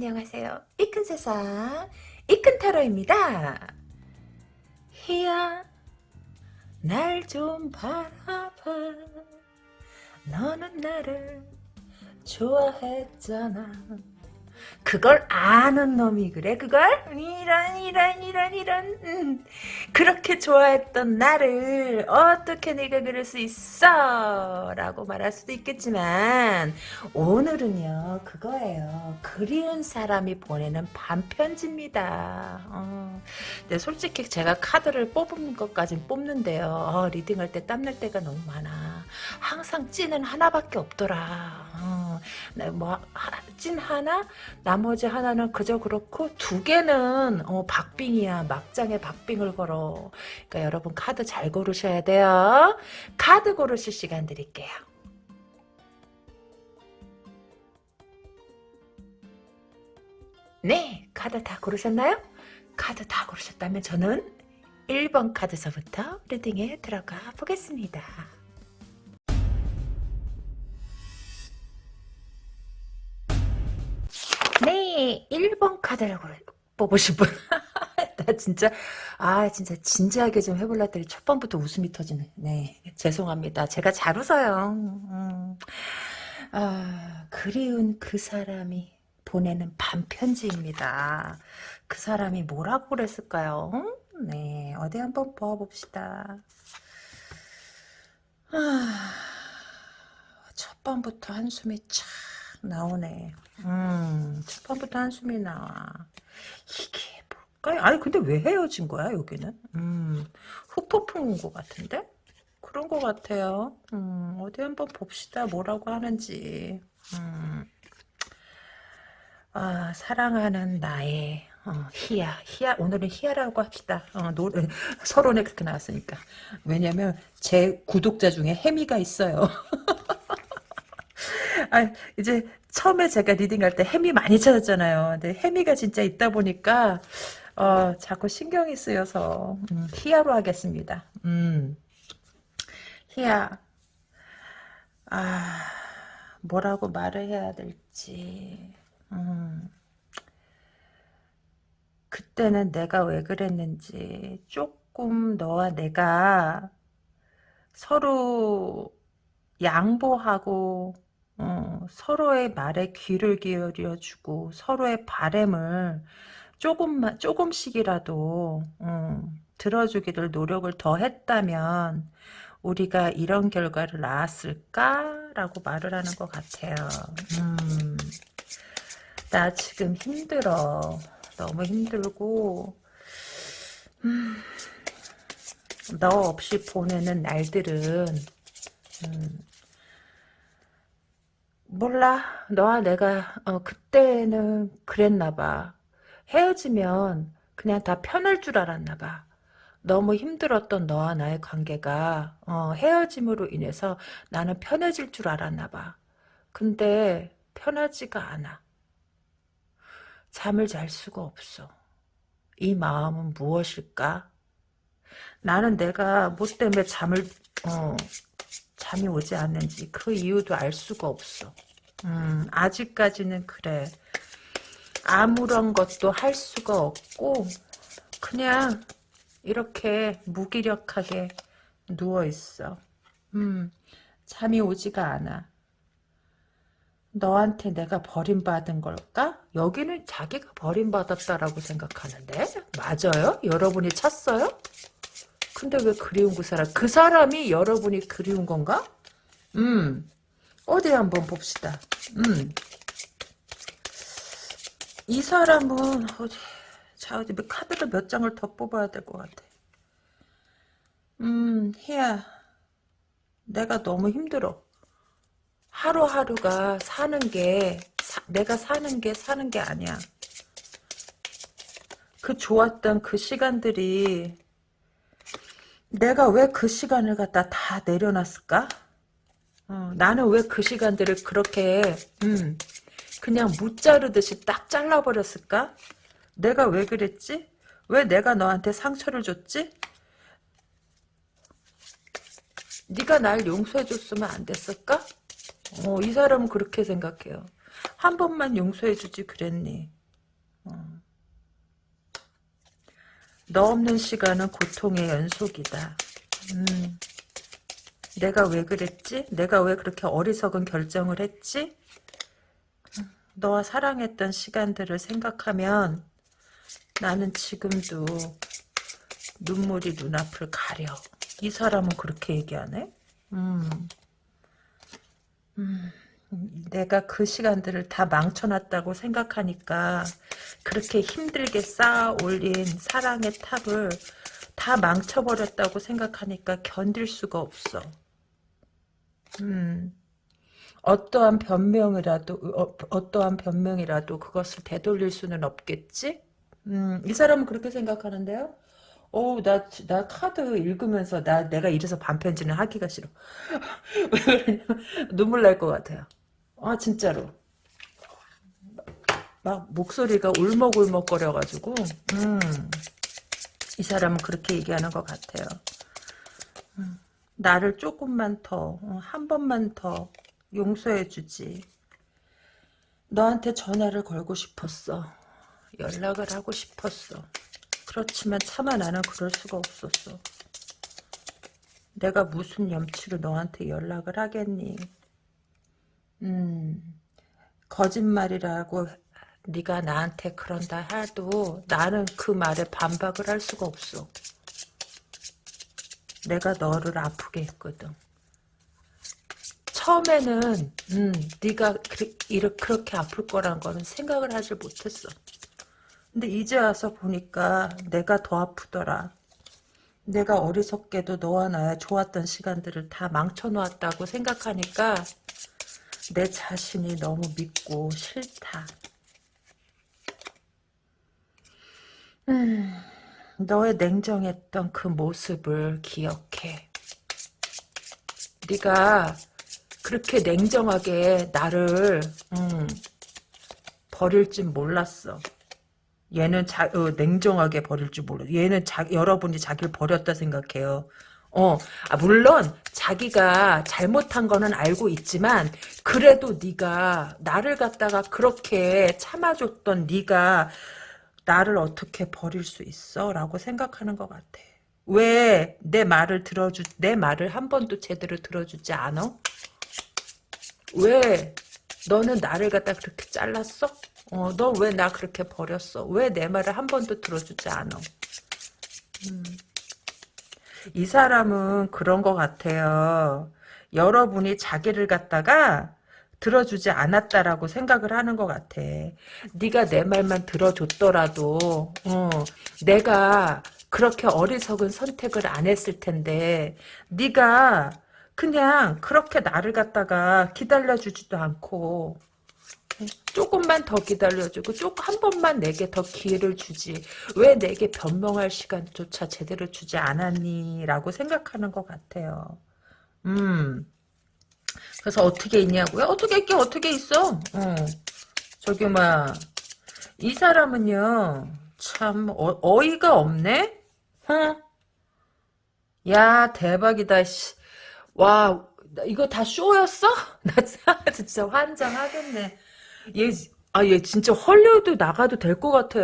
안녕하세요. 이 큰 세상 이큰 타로입니다. 희야 날 좀 바라봐 너는 나를 좋아했잖아 그걸 아는 놈이 그래? 그걸? 이런 이런 이런 이런. 음. 그렇게 좋아했던 나를 어떻게 내가 그럴 수 있어? 라고 말할 수도 있겠지만 오늘은요 그거예요. 그리운 사람이 보내는 반편지입니다. 어. 근데 솔직히 제가 카드를 뽑는 것까진 뽑는데요. 어, 리딩할 때 땀 날 때가 너무 많아 항상 찐은 하나밖에 없더라 어. 뭐찐 하나 나머지 하나는 그저 그렇고 두 개는 어, 박빙이야. 막장에 박빙을 걸어. 그러니까 여러분 카드 잘 고르셔야 돼요. 카드 고르실 시간 드릴게요. 네, 카드 다 고르셨나요? 카드 다 고르셨다면 저는 1번 카드서부터 리딩에 들어가 보겠습니다. 네, 1번 카드를 뽑으신 분. 나 진짜, 아, 진짜 진지하게 좀 해볼라 했더니 첫 번부터 웃음이 터지네. 네, 죄송합니다. 제가 잘 웃어요. 음. 아, 그리운 그 사람이 보내는 반편지입니다. 그 사람이 뭐라고 그랬을까요? 네, 어디 한번 보아봅시다. 아, 첫 번부터 한숨이 착 나오네. 음, 첫 번부터 한숨이 나와. 이게 뭘까요? 아니, 근데 왜 헤어진 거야, 여기는? 음, 후폭풍인 것 같은데? 그런 것 같아요. 음, 어디 한번 봅시다. 뭐라고 하는지. 음, 아, 사랑하는 나의 어, 희야, 희야, 오늘은 희야라고 합시다. 어, 노래, 서론에 그렇게 나왔으니까. 왜냐면, 제 구독자 중에 해미가 있어요. 아, 이제 처음에 제가 리딩할 때 햄이 많이 찾았잖아요. 근데 햄이가 진짜 있다 보니까 어, 자꾸 신경이 쓰여서 음, 희야로 하겠습니다. 음. 희야. 아, 뭐라고 말을 해야 될지. 음. 그때는 내가 왜 그랬는지 조금 너와 내가 서로 양보하고 어, 서로의 말에 귀를 기울여주고 서로의 바램을 조금만 조금씩이라도 어, 들어주기를 노력을 더 했다면 우리가 이런 결과를 낳았을까라고 말을 하는 것 같아요. 음, 나 지금 힘들어. 너무 힘들고 음, 너 없이 보내는 날들은 음, 몰라. 너와 내가 어, 그때는 그랬나 봐. 헤어지면 그냥 다 편할 줄 알았나 봐. 너무 힘들었던 너와 나의 관계가 어, 헤어짐으로 인해서 나는 편해질 줄 알았나 봐. 근데 편하지가 않아. 잠을 잘 수가 없어. 이 마음은 무엇일까? 나는 내가 뭐 때문에 잠을 어, 잠이 오지 않는지 그 이유도 알 수가 없어. 음, 아직까지는 그래. 아무런 것도 할 수가 없고 그냥 이렇게 무기력하게 누워있어. 음, 잠이 오지가 않아. 너한테 내가 버림받은 걸까? 여기는 자기가 버림받았다라고 생각하는데 맞아요? 여러분이 찾어요? 근데 왜 그리운 그 사람? 그 사람이 여러분이 그리운 건가? 음. 어디 한번 봅시다. 음. 이 사람은 어디 자 어디 카드를 몇 장을 더 뽑아야 될 것 같아. 음, 희야. 내가 너무 힘들어. 하루하루가 사는 게 사, 내가 사는 게 사는 게 아니야. 그 좋았던 그 시간들이 내가 왜 그 시간을 갖다 다 내려놨을까? 어, 나는 왜 그 시간들을 그렇게 음, 그냥 무자르듯이 딱 잘라버렸을까? 내가 왜 그랬지? 왜 내가 너한테 상처를 줬지? 네가 날 용서해줬으면 안 됐을까? 어, 이 사람은 그렇게 생각해요. 한 번만 용서해주지 그랬니? 어. 너 없는 시간은 고통의 연속이다. 음. 내가 왜 그랬지? 내가 왜 그렇게 어리석은 결정을 했지? 너와 사랑했던 시간들을 생각하면 나는 지금도 눈물이 눈앞을 가려. 이 사람은 그렇게 얘기하네? 음. 음. 내가 그 시간들을 다 망쳐놨다고 생각하니까 그렇게 힘들게 쌓아 올린 사랑의 탑을 다 망쳐버렸다고 생각하니까 견딜 수가 없어. 음. 어떠한 변명이라도 어, 떠한 변명이라도 그것을 되돌릴 수는 없겠지? 음, 이 사람은 그렇게 생각하는데요. 오, 나, 나 카드 읽으면서 나 내가 이래서 반편지는 하기가 싫어. 눈물 날 것 같아요. 아 진짜로. 막 목소리가 울먹울먹거려가지고 음, 이 사람은 그렇게 얘기하는 것 같아요. 음, 나를 조금만 더, 어, 한 번만 더 용서해주지. 너한테 전화를 걸고 싶었어. 연락을 하고 싶었어. 그렇지만 차마 나는 그럴 수가 없었어. 내가 무슨 염치로 너한테 연락을 하겠니? 음, 거짓말이라고 네가 나한테 그런다 해도 나는 그 말에 반박을 할 수가 없어. 내가 너를 아프게 했거든. 처음에는 음, 네가 그, 그렇게 아플 거란 거는 생각을 하지 못했어. 근데 이제 와서 보니까 내가 더 아프더라. 내가 어리석게도 너와 나의 좋았던 시간들을 다 망쳐놓았다고 생각하니까 내 자신이 너무 믿고 싫다. 음, 너의 냉정했던 그 모습을 기억해. 네가 그렇게 냉정하게 나를 음, 버릴 줄 몰랐어. 얘는 자, 어, 냉정하게 버릴 줄 몰라. 얘는 자, 여러분이 자기를 버렸다 생각해요. 어, 아, 물론 자기가 잘못한 거는 알고 있지만 그래도 네가 나를 갖다가 그렇게 참아줬던 네가 나를 어떻게 버릴 수 있어? 라고 생각하는 것 같아. 왜 내 말을 들어주 내 말을 한 번도 제대로 들어주지 않아? 왜 너는 나를 갖다 그렇게 잘랐어? 어, 너 왜 나 그렇게 버렸어? 왜 내 말을 한 번도 들어주지 않아? 음. 이 사람은 그런 것 같아요. 여러분이 자기를 갖다가 들어주지 않았다라고 생각을 하는 것 같아. 네가 내 말만 들어줬더라도 어, 내가 그렇게 어리석은 선택을 안 했을 텐데 네가 그냥 그렇게 나를 갖다가 기다려주지도 않고 조금만 더 기다려주고 조금 한 번만 내게 더 기회를 주지. 왜 내게 변명할 시간조차 제대로 주지 않았니? 라고 생각하는 것 같아요. 음 그래서 어떻게 있냐고요 어떻게 있긴 어떻게 있어 어. 저기 뭐이 사람은요 참 어, 이가 없네 어? 야 대박이다 씨. 와 이거 다 쇼였어? 나 진짜 환장하겠네 얘, 아, 얘 진짜 헐리우드 나가도 될 것 같아.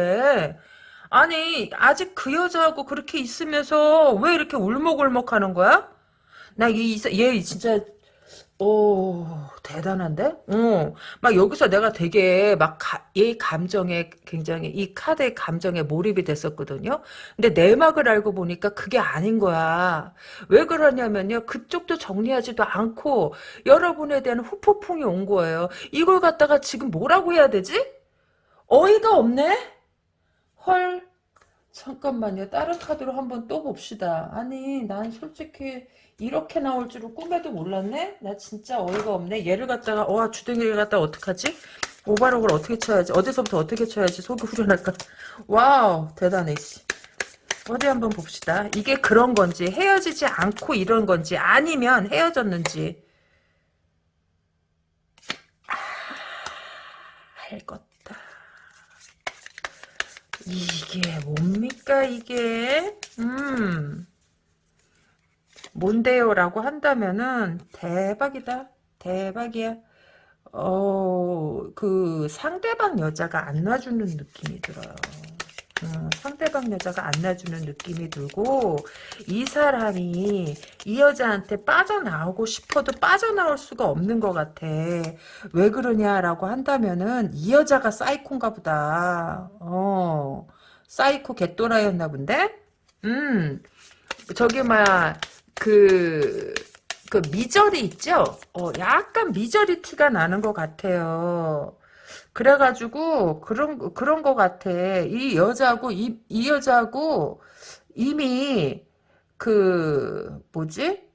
아니, 아직 그 여자하고 그렇게 있으면서 왜 이렇게 울먹울먹 하는 거야? 나, 이, 얘 진짜 오, 대단한데? 어, 막 여기서 내가 되게 막 얘 감정에 굉장히 이 카드의 감정에 몰입이 됐었거든요. 근데 내막을 알고 보니까 그게 아닌 거야. 왜 그러냐면요. 그쪽도 정리하지도 않고 여러분에 대한 후폭풍이 온 거예요. 이걸 갖다가 지금 뭐라고 해야 되지? 어이가 없네? 헐. 잠깐만요. 다른 카드로 한번 또 봅시다. 아니, 난 솔직히 이렇게 나올 줄은 꿈에도 몰랐네? 나 진짜 어이가 없네. 얘를 갖다가 와 주둥이를 갖다가 어떡하지? 오바록을 어떻게 쳐야지? 어디서부터 어떻게 쳐야지? 속이 후련할까? 와우 대단해 씨. 어디 한번 봅시다. 이게 그런 건지 헤어지지 않고 이런 건지 아니면 헤어졌는지 아, 할 것다. 이게 뭡니까 이게? 음. 뭔데요? 라고 한다면은 대박이다. 대박이야. 어, 그 상대방 여자가 안 놔주는 느낌이 들어요. 어, 상대방 여자가 안 놔주는 느낌이 들고 이 사람이 이 여자한테 빠져나오고 싶어도 빠져나올 수가 없는 것 같아. 왜 그러냐라고 한다면은 이 여자가 사이콘가 보다. 어, 사이코 개또라이였나 본데? 음, 저기 뭐야 그, 그 미저리 있죠? 어, 약간 미저리 티가 나는 것 같아요. 그래가지고 그런 그런 것 같아. 이 여자고 이, 이 여자고 이미 그 뭐지?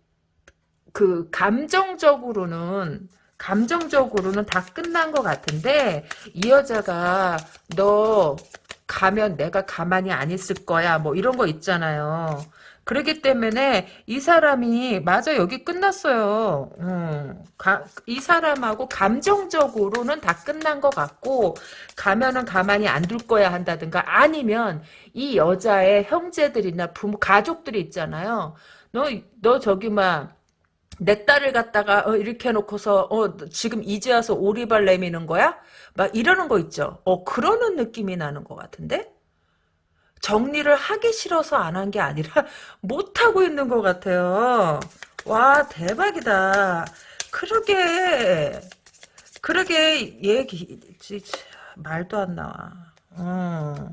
그 감정적으로는 감정적으로는 다 끝난 것 같은데 이 여자가 너 가면 내가 가만히 안 있을 거야 뭐 이런 거 있잖아요. 그러기 때문에 이 사람이 맞아 여기 끝났어요. 음, 가, 이 사람하고 감정적으로는 다 끝난 것 같고 가면은 가만히 안 둘 거야 한다든가 아니면 이 여자의 형제들이나 부모 가족들이 있잖아요. 너 너 저기 막내 딸을 갖다가 어, 이렇게 해놓고서 어, 지금 이제 와서 오리발 내미는 거야? 막 이러는 거 있죠. 어 그러는 느낌이 나는 것 같은데? 정리를 하기 싫어서 안 한 게 아니라 못하고 있는 것 같아요. 와 대박이다. 그러게 그러게 얘기 말도 안 나와. 어.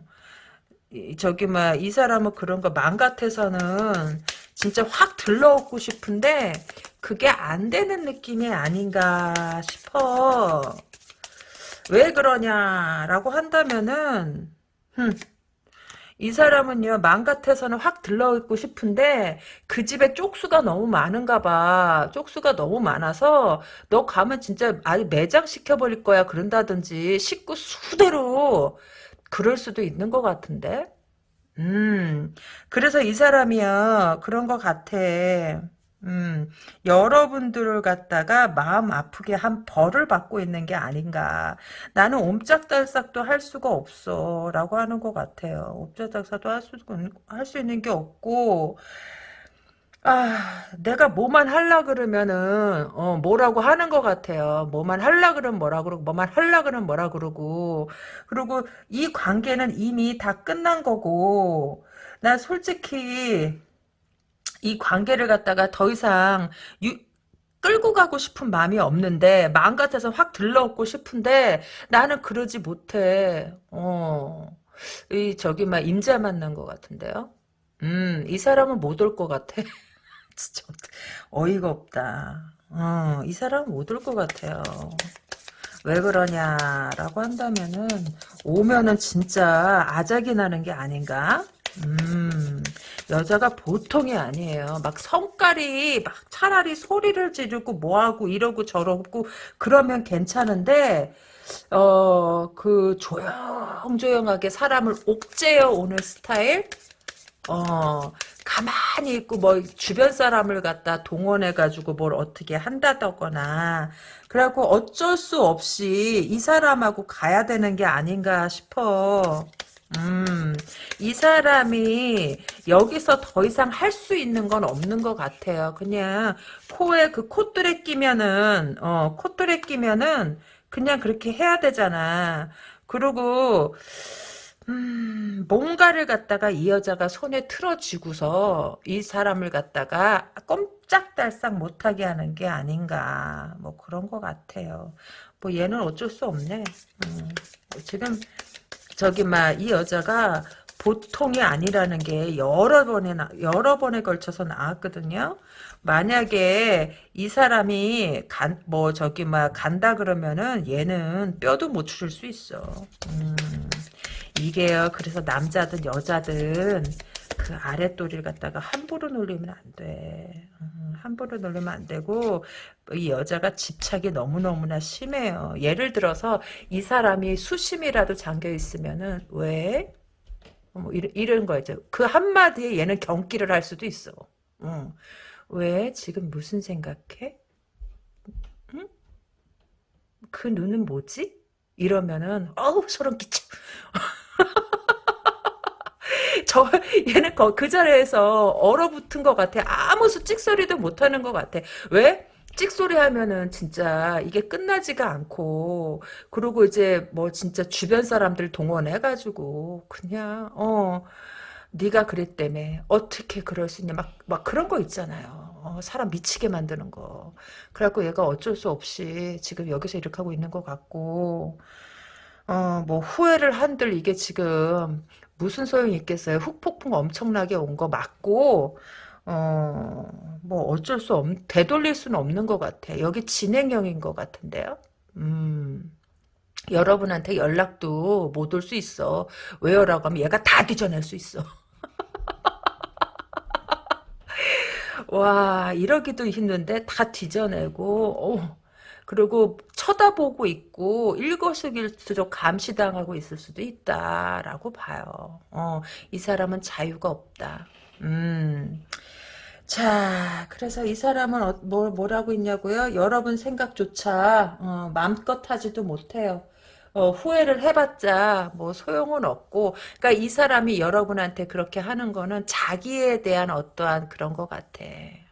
저기 막 이 사람은 그런 거 맘 같아서는 진짜 확 들러오고 싶은데 그게 안 되는 느낌이 아닌가 싶어. 왜 그러냐라고 한다면은 흠, 이 사람은요 맘 같아서는 확 들러있고 싶은데 그 집에 쪽수가 너무 많은가 봐. 쪽수가 너무 많아서 너 가면 진짜 아예 매장 시켜버릴 거야 그런다든지 식구 수대로. 그럴 수도 있는 것 같은데. 음. 그래서 이 사람이요 그런 것 같아 음, 여러분들을 갖다가 마음 아프게 한 벌을 받고 있는 게 아닌가. 나는 옴짝달싹도 할 수가 없어. 라고 하는 것 같아요. 옴짝달싹도 할 수, 할 수 있는 게 없고, 아, 내가 뭐만 할라 그러면은, 어, 뭐라고 하는 것 같아요. 뭐만 할라 그러면 뭐라 그러고, 뭐만 할라 그러면 뭐라 그러고, 그리고 이 관계는 이미 다 끝난 거고, 난 솔직히, 이 관계를 갖다가 더 이상 유, 끌고 가고 싶은 마음이 없는데 마음 같아서 확 들러오고 싶은데 나는 그러지 못해. 어. 이 저기 막 임자 만난 것 같은데요. 음, 이 사람은 못 올 것 같아. 진짜 어이가 없다. 어, 이 사람은 못 올 것 같아요. 왜 그러냐라고 한다면은 오면은 진짜 아작이 나는 게 아닌가? 음, 여자가 보통이 아니에요. 막 성깔이 막 차라리 소리를 지르고 뭐하고 이러고 저러고 그러면 괜찮은데 어, 그 조용조용하게 사람을 옥죄어 오는 스타일? 어, 가만히 있고 뭐 주변 사람을 갖다 동원해 가지고 뭘 어떻게 한다거나 그래갖고 어쩔 수 없이 이 사람하고 가야 되는 게 아닌가 싶어. 음, 이 사람이 여기서 더 이상 할 수 있는 건 없는 것 같아요. 그냥 코에 그 콧뚜레 끼면은, 어, 콧뚜레 끼면은 그냥 그렇게 해야 되잖아. 그리고, 음, 뭔가를 갖다가 이 여자가 손에 틀어쥐고서 이 사람을 갖다가 꼼짝달싹 못하게 하는 게 아닌가. 뭐 그런 것 같아요. 뭐 얘는 어쩔 수 없네. 음, 지금 저기 막 이 여자가 보통이 아니라는 게 여러 번에 나, 여러 번에 걸쳐서 나왔거든요. 만약에 이 사람이 간, 뭐 저기 막 간다 그러면은 얘는 뼈도 못 추릴 수 있어. 음, 이게요. 그래서 남자든 여자든 그 아랫도리를 갖다가 함부로 놀리면 안 돼. 음, 함부로 놀리면 안 되고 이 여자가 집착이 너무너무나 심해요. 예를 들어서 이 사람이 수심이라도 잠겨 있으면은 왜? 뭐 이런, 이런 거죠. 그 한마디에 얘는 경기를 할 수도 있어. 응. 왜? 지금 무슨 생각해? 응? 그 눈은 뭐지? 이러면은 어우 소름 끼쳐. 저 얘는 그 자리에서 얼어붙은 것 같아. 아무 찍소리도 못하는 것 같아. 왜? 찍소리 하면은 진짜 이게 끝나지가 않고 그리고 이제 뭐 진짜 주변 사람들 동원해가지고 그냥 어 네가 그랬다며 어떻게 그럴 수 있냐 막 막 그런 거 있잖아요 어, 사람 미치게 만드는 거 그래갖고 얘가 어쩔 수 없이 지금 여기서 이렇게 하고 있는 것 같고 어 뭐 후회를 한들 이게 지금 무슨 소용이 있겠어요 훅폭풍 엄청나게 온 거 맞고 어, 뭐 어쩔 수 없, 되돌릴 수는 없는 것 같아. 여기 진행형인 것 같은데요. 음, 여러분한테 연락도 못 올 수 있어. 왜요라고 하면 얘가 다 뒤져낼 수 있어. 와, 이러기도 힘든데 다 뒤져내고, 어, 그리고 쳐다보고 있고 일거수일투족 감시당하고 있을 수도 있다라고 봐요. 어, 이 사람은 자유가 없다. 음. 자, 그래서 이 사람은 어, 뭐, 뭐라고 있냐고요? 여러분 생각조차 어, 마음껏 하지도 못해요. 어, 후회를 해봤자 뭐 소용은 없고, 그러니까 이 사람이 여러분한테 그렇게 하는 거는 자기에 대한 어떠한 그런 것 같아.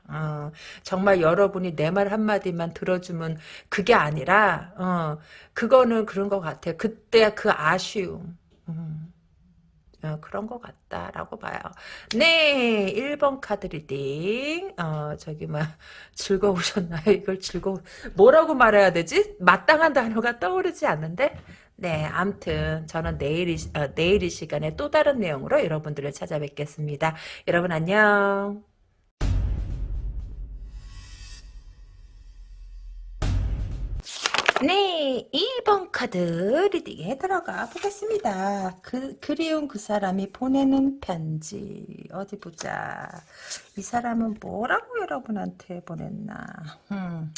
어, 정말 여러분이 내 말 한마디만 들어주면 그게 아니라, 어, 그거는 그런 것 같아. 그때 그 아쉬움. 음. 어, 그런 것 같다라고 봐요. 네, 1번 카드 reading. 어, 저기, 막, 즐거우셨나요? 이걸 즐거워, 뭐라고 말해야 되지? 마땅한 단어가 떠오르지 않는데? 네, 암튼, 저는 내일 이, 어, 내일 이 시간에 또 다른 내용으로 여러분들을 찾아뵙겠습니다. 여러분 안녕. 네, 2번 카드 리딩에 들어가 보겠습니다. 그, 그리운 그 사람이 보내는 편지. 어디 보자. 이 사람은 뭐라고 여러분한테 보냈나. 음.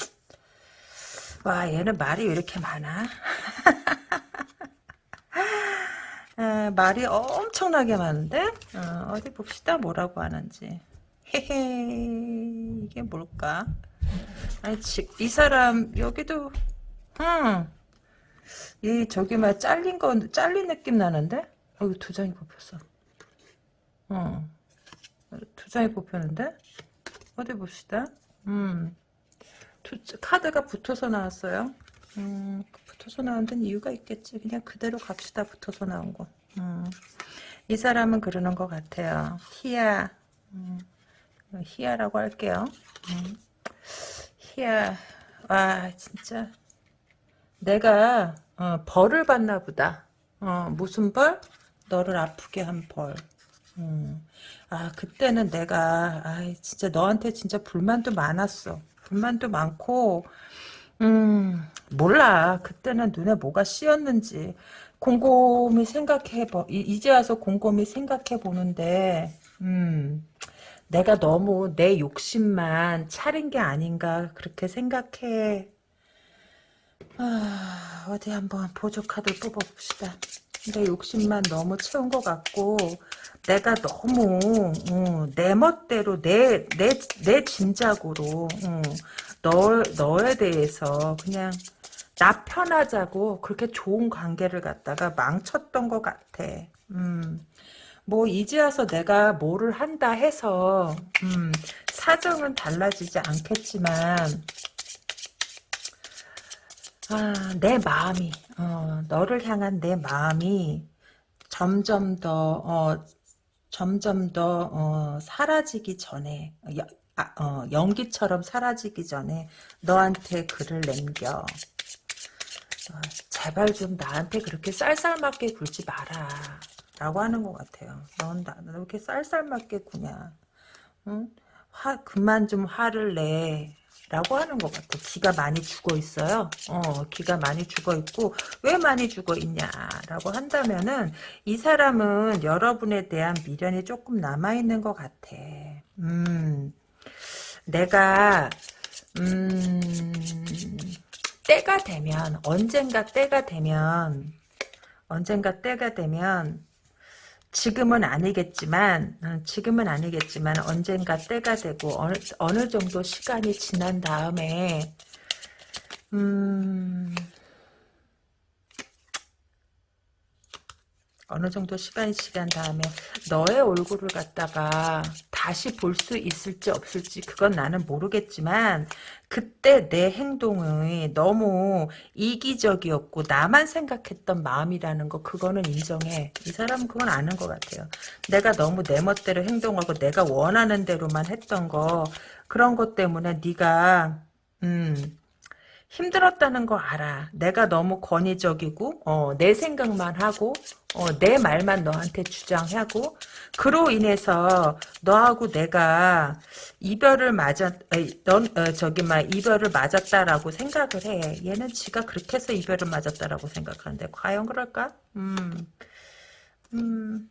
와, 얘는 말이 왜 이렇게 많아? 아, 말이 엄청나게 많은데? 어, 디 봅시다. 뭐라고 하는지. 헤헤, 이게 뭘까? 아니, 이 사람, 여기도 응. 이 저기 막 잘린 건 잘린 느낌 나는데? 여기 두 장이 뽑혔어. 어. 두 장이 뽑혔는데? 어디 봅시다. 음. 두, 카드가 붙어서 나왔어요. 음, 붙어서 나온 데는 이유가 있겠지. 그냥 그대로 갑시다. 붙어서 나온 거. 음. 이 사람은 그러는 것 같아요. 희야. 음. 희야라고 할게요. 음. 희야. 와, 진짜. 내가 어, 벌을 받나 보다. 어, 무슨 벌? 너를 아프게 한 벌. 음. 아 그때는 내가 아 진짜 너한테 진짜 불만도 많았어. 불만도 많고 음 몰라. 그때는 눈에 뭐가 씌었는지 곰곰이 생각해 보 이제 와서 곰곰이 생각해 보는데 음 내가 너무 내 욕심만 차린 게 아닌가 그렇게 생각해 아, 어디 한번 보조 카드 뽑아봅시다. 내 욕심만 너무 채운 것 같고 내가 너무 어, 내 멋대로 내 내내 짐작으로 어, 너 너에 대해서 그냥 나 편하자고 그렇게 좋은 관계를 갖다가 망쳤던 것 같아. 음. 뭐 이제 와서 내가 뭐를 한다 해서 음, 사정은 달라지지 않겠지만 아, 내 마음이. 어, 너를 향한 내 마음이 점점 더 어, 점점 더 어, 사라지기 전에 여, 아, 어, 연기처럼 사라지기 전에 너한테 글을 남겨. 어, 제발 좀 나한테 그렇게 쌀쌀맞게 굴지 마라. 라고 하는 것 같아요. 넌 나, 왜 이렇게 쌀쌀맞게 구냐. 응? 화, 그만 좀 화를 내 라고 하는 것 같아. 기가 많이 죽어 있어요. 어, 기가 많이 죽어 있고, 왜 많이 죽어 있냐 라고 한다면은, 이 사람은 여러분에 대한 미련이 조금 남아있는 것 같아. 음, 내가, 음, 때가 되면, 언젠가 때가 되면, 언젠가 때가 되면, 지금은 아니겠지만 어, 지금은 아니겠지만 언젠가 때가 되고 어느, 어느 정도 시간이 지난 다음에 음 어느 정도 시간이 지난 다음에 너의 얼굴을 갖다가 다시 볼 수 있을지 없을지 그건 나는 모르겠지만 그때 내 행동이 너무 이기적이었고 나만 생각했던 마음이라는 거 그거는 인정해. 이 사람은 그건 아는 것 같아요. 내가 너무 내 멋대로 행동하고 내가 원하는 대로만 했던 거 그런 것 때문에 네가 음 힘들었다는 거 알아. 내가 너무 권위적이고 어, 내 생각만 하고 어, 내 말만 너한테 주장하고 그로 인해서 너하고 내가 이별을 맞았 넌 어, 저기 막 이별을 맞았다라고 생각을 해. 얘는 지가 그렇게 해서 이별을 맞았다라고 생각하는데 과연 그럴까? 음. 음.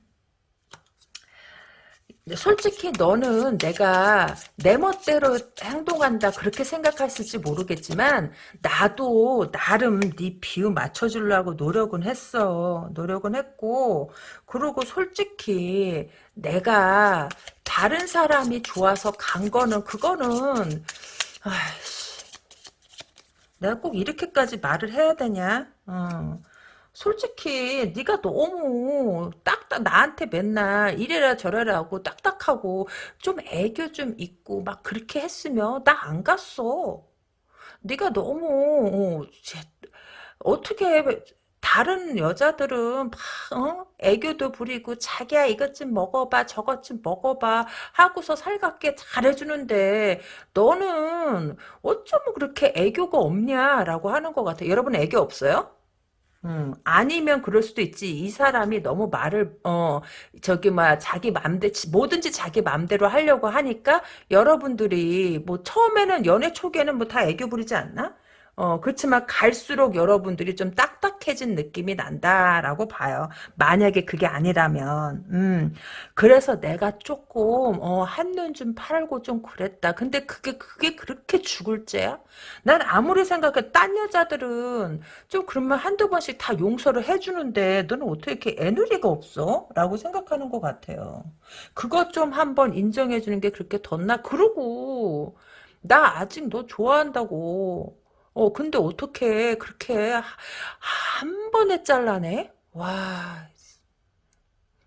솔직히 너는 내가 내 멋대로 행동한다 그렇게 생각했을지 모르겠지만 나도 나름 네 비유 맞춰주려고 노력은 했어. 노력은 했고. 그리고 솔직히 내가 다른 사람이 좋아서 간 거는 그거는 아이씨 내가 꼭 이렇게까지 말을 해야 되냐? 어. 솔직히 네가 너무 딱딱 나한테 맨날 이래라 저래라 하고 딱딱하고 좀 애교 좀 있고 막 그렇게 했으면 나 안 갔어. 네가 너무 어, 쟤, 어떻게 다른 여자들은 막 어? 애교도 부리고 자기야 이것 좀 먹어봐 저것 좀 먹어봐 하고서 살갑게 잘해주는데 너는 어쩌면 그렇게 애교가 없냐라고 하는 것 같아. 여러분 애교 없어요? 음, 아니면 그럴 수도 있지. 이 사람이 너무 말을, 어, 저기, 막, 자기 맘대, 뭐든지 자기 맘대로 하려고 하니까, 여러분들이, 뭐, 처음에는, 연애 초기에는 뭐 다 애교 부리지 않나? 어, 그렇지만 갈수록 여러분들이 좀 딱딱해진 느낌이 난다라고 봐요. 만약에 그게 아니라면, 음, 그래서 내가 조금, 어, 한눈 좀 팔고 좀 그랬다. 근데 그게, 그게 그렇게 죽을 죄야? 난 아무리 생각해, 딴 여자들은 좀 그러면 한두 번씩 다 용서를 해주는데, 너는 어떻게 이렇게 애누리가 없어? 라고 생각하는 것 같아요. 그것 좀 한번 인정해주는 게 그렇게 덧나? 그러고, 나 아직 너 좋아한다고. 어, 근데 어떻게 그렇게 한 번에 잘라내? 와,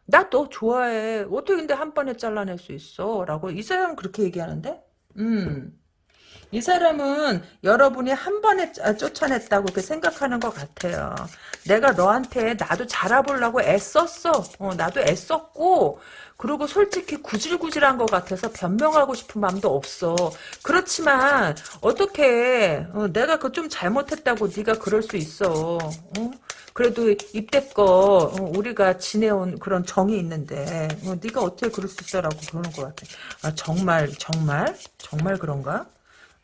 나 너 좋아해. 어떻게 근데 한 번에 잘라낼 수 있어? 라고 이 사람은 그렇게 얘기하는데? 음. 이 사람은 여러분이 한 번에 쫓아냈다고 그렇게 생각하는 것 같아요. 내가 너한테 나도 잘해보려고 애썼어. 어, 나도 애썼고 그리고 솔직히 구질구질한 것 같아서 변명하고 싶은 마음도 없어. 그렇지만 어떻게 어, 내가 그 좀 잘못했다고 네가 그럴 수 있어. 어? 그래도 이때껏 어, 우리가 지내온 그런 정이 있는데 어, 네가 어떻게 그럴 수 있어라고 그러는 것 같아. 아, 정말 정말 정말 그런가?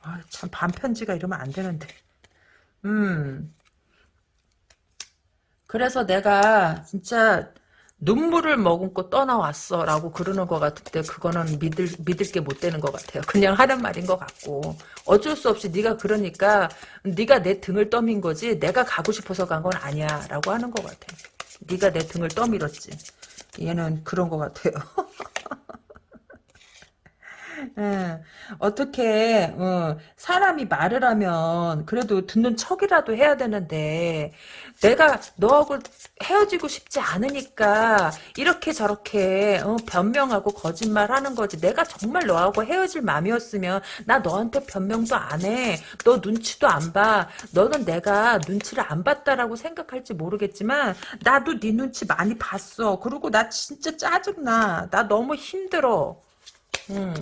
아, 참 반편지가 이러면 안 되는데. 음. 그래서 내가 진짜 눈물을 머금고 떠나왔어 라고 그러는 것 같은데 그거는 믿을 믿을 게 못 되는 것 같아요. 그냥 하는 말인 것 같고 어쩔 수 없이 네가 그러니까 네가 내 등을 떠민 거지 내가 가고 싶어서 간 건 아니야 라고 하는 것 같아. 네가 내 등을 떠밀었지. 얘는 그런 것 같아요. 예, 어떻게 어, 사람이 말을 하면 그래도 듣는 척이라도 해야 되는데 내가 너하고 헤어지고 싶지 않으니까 이렇게 저렇게 어, 변명하고 거짓말하는 거지. 내가 정말 너하고 헤어질 마음이었으면 나 너한테 변명도 안 해. 너 눈치도 안 봐. 너는 내가 눈치를 안 봤다라고 생각할지 모르겠지만 나도 네 눈치 많이 봤어. 그리고 나 진짜 짜증나. 나 너무 힘들어. 음.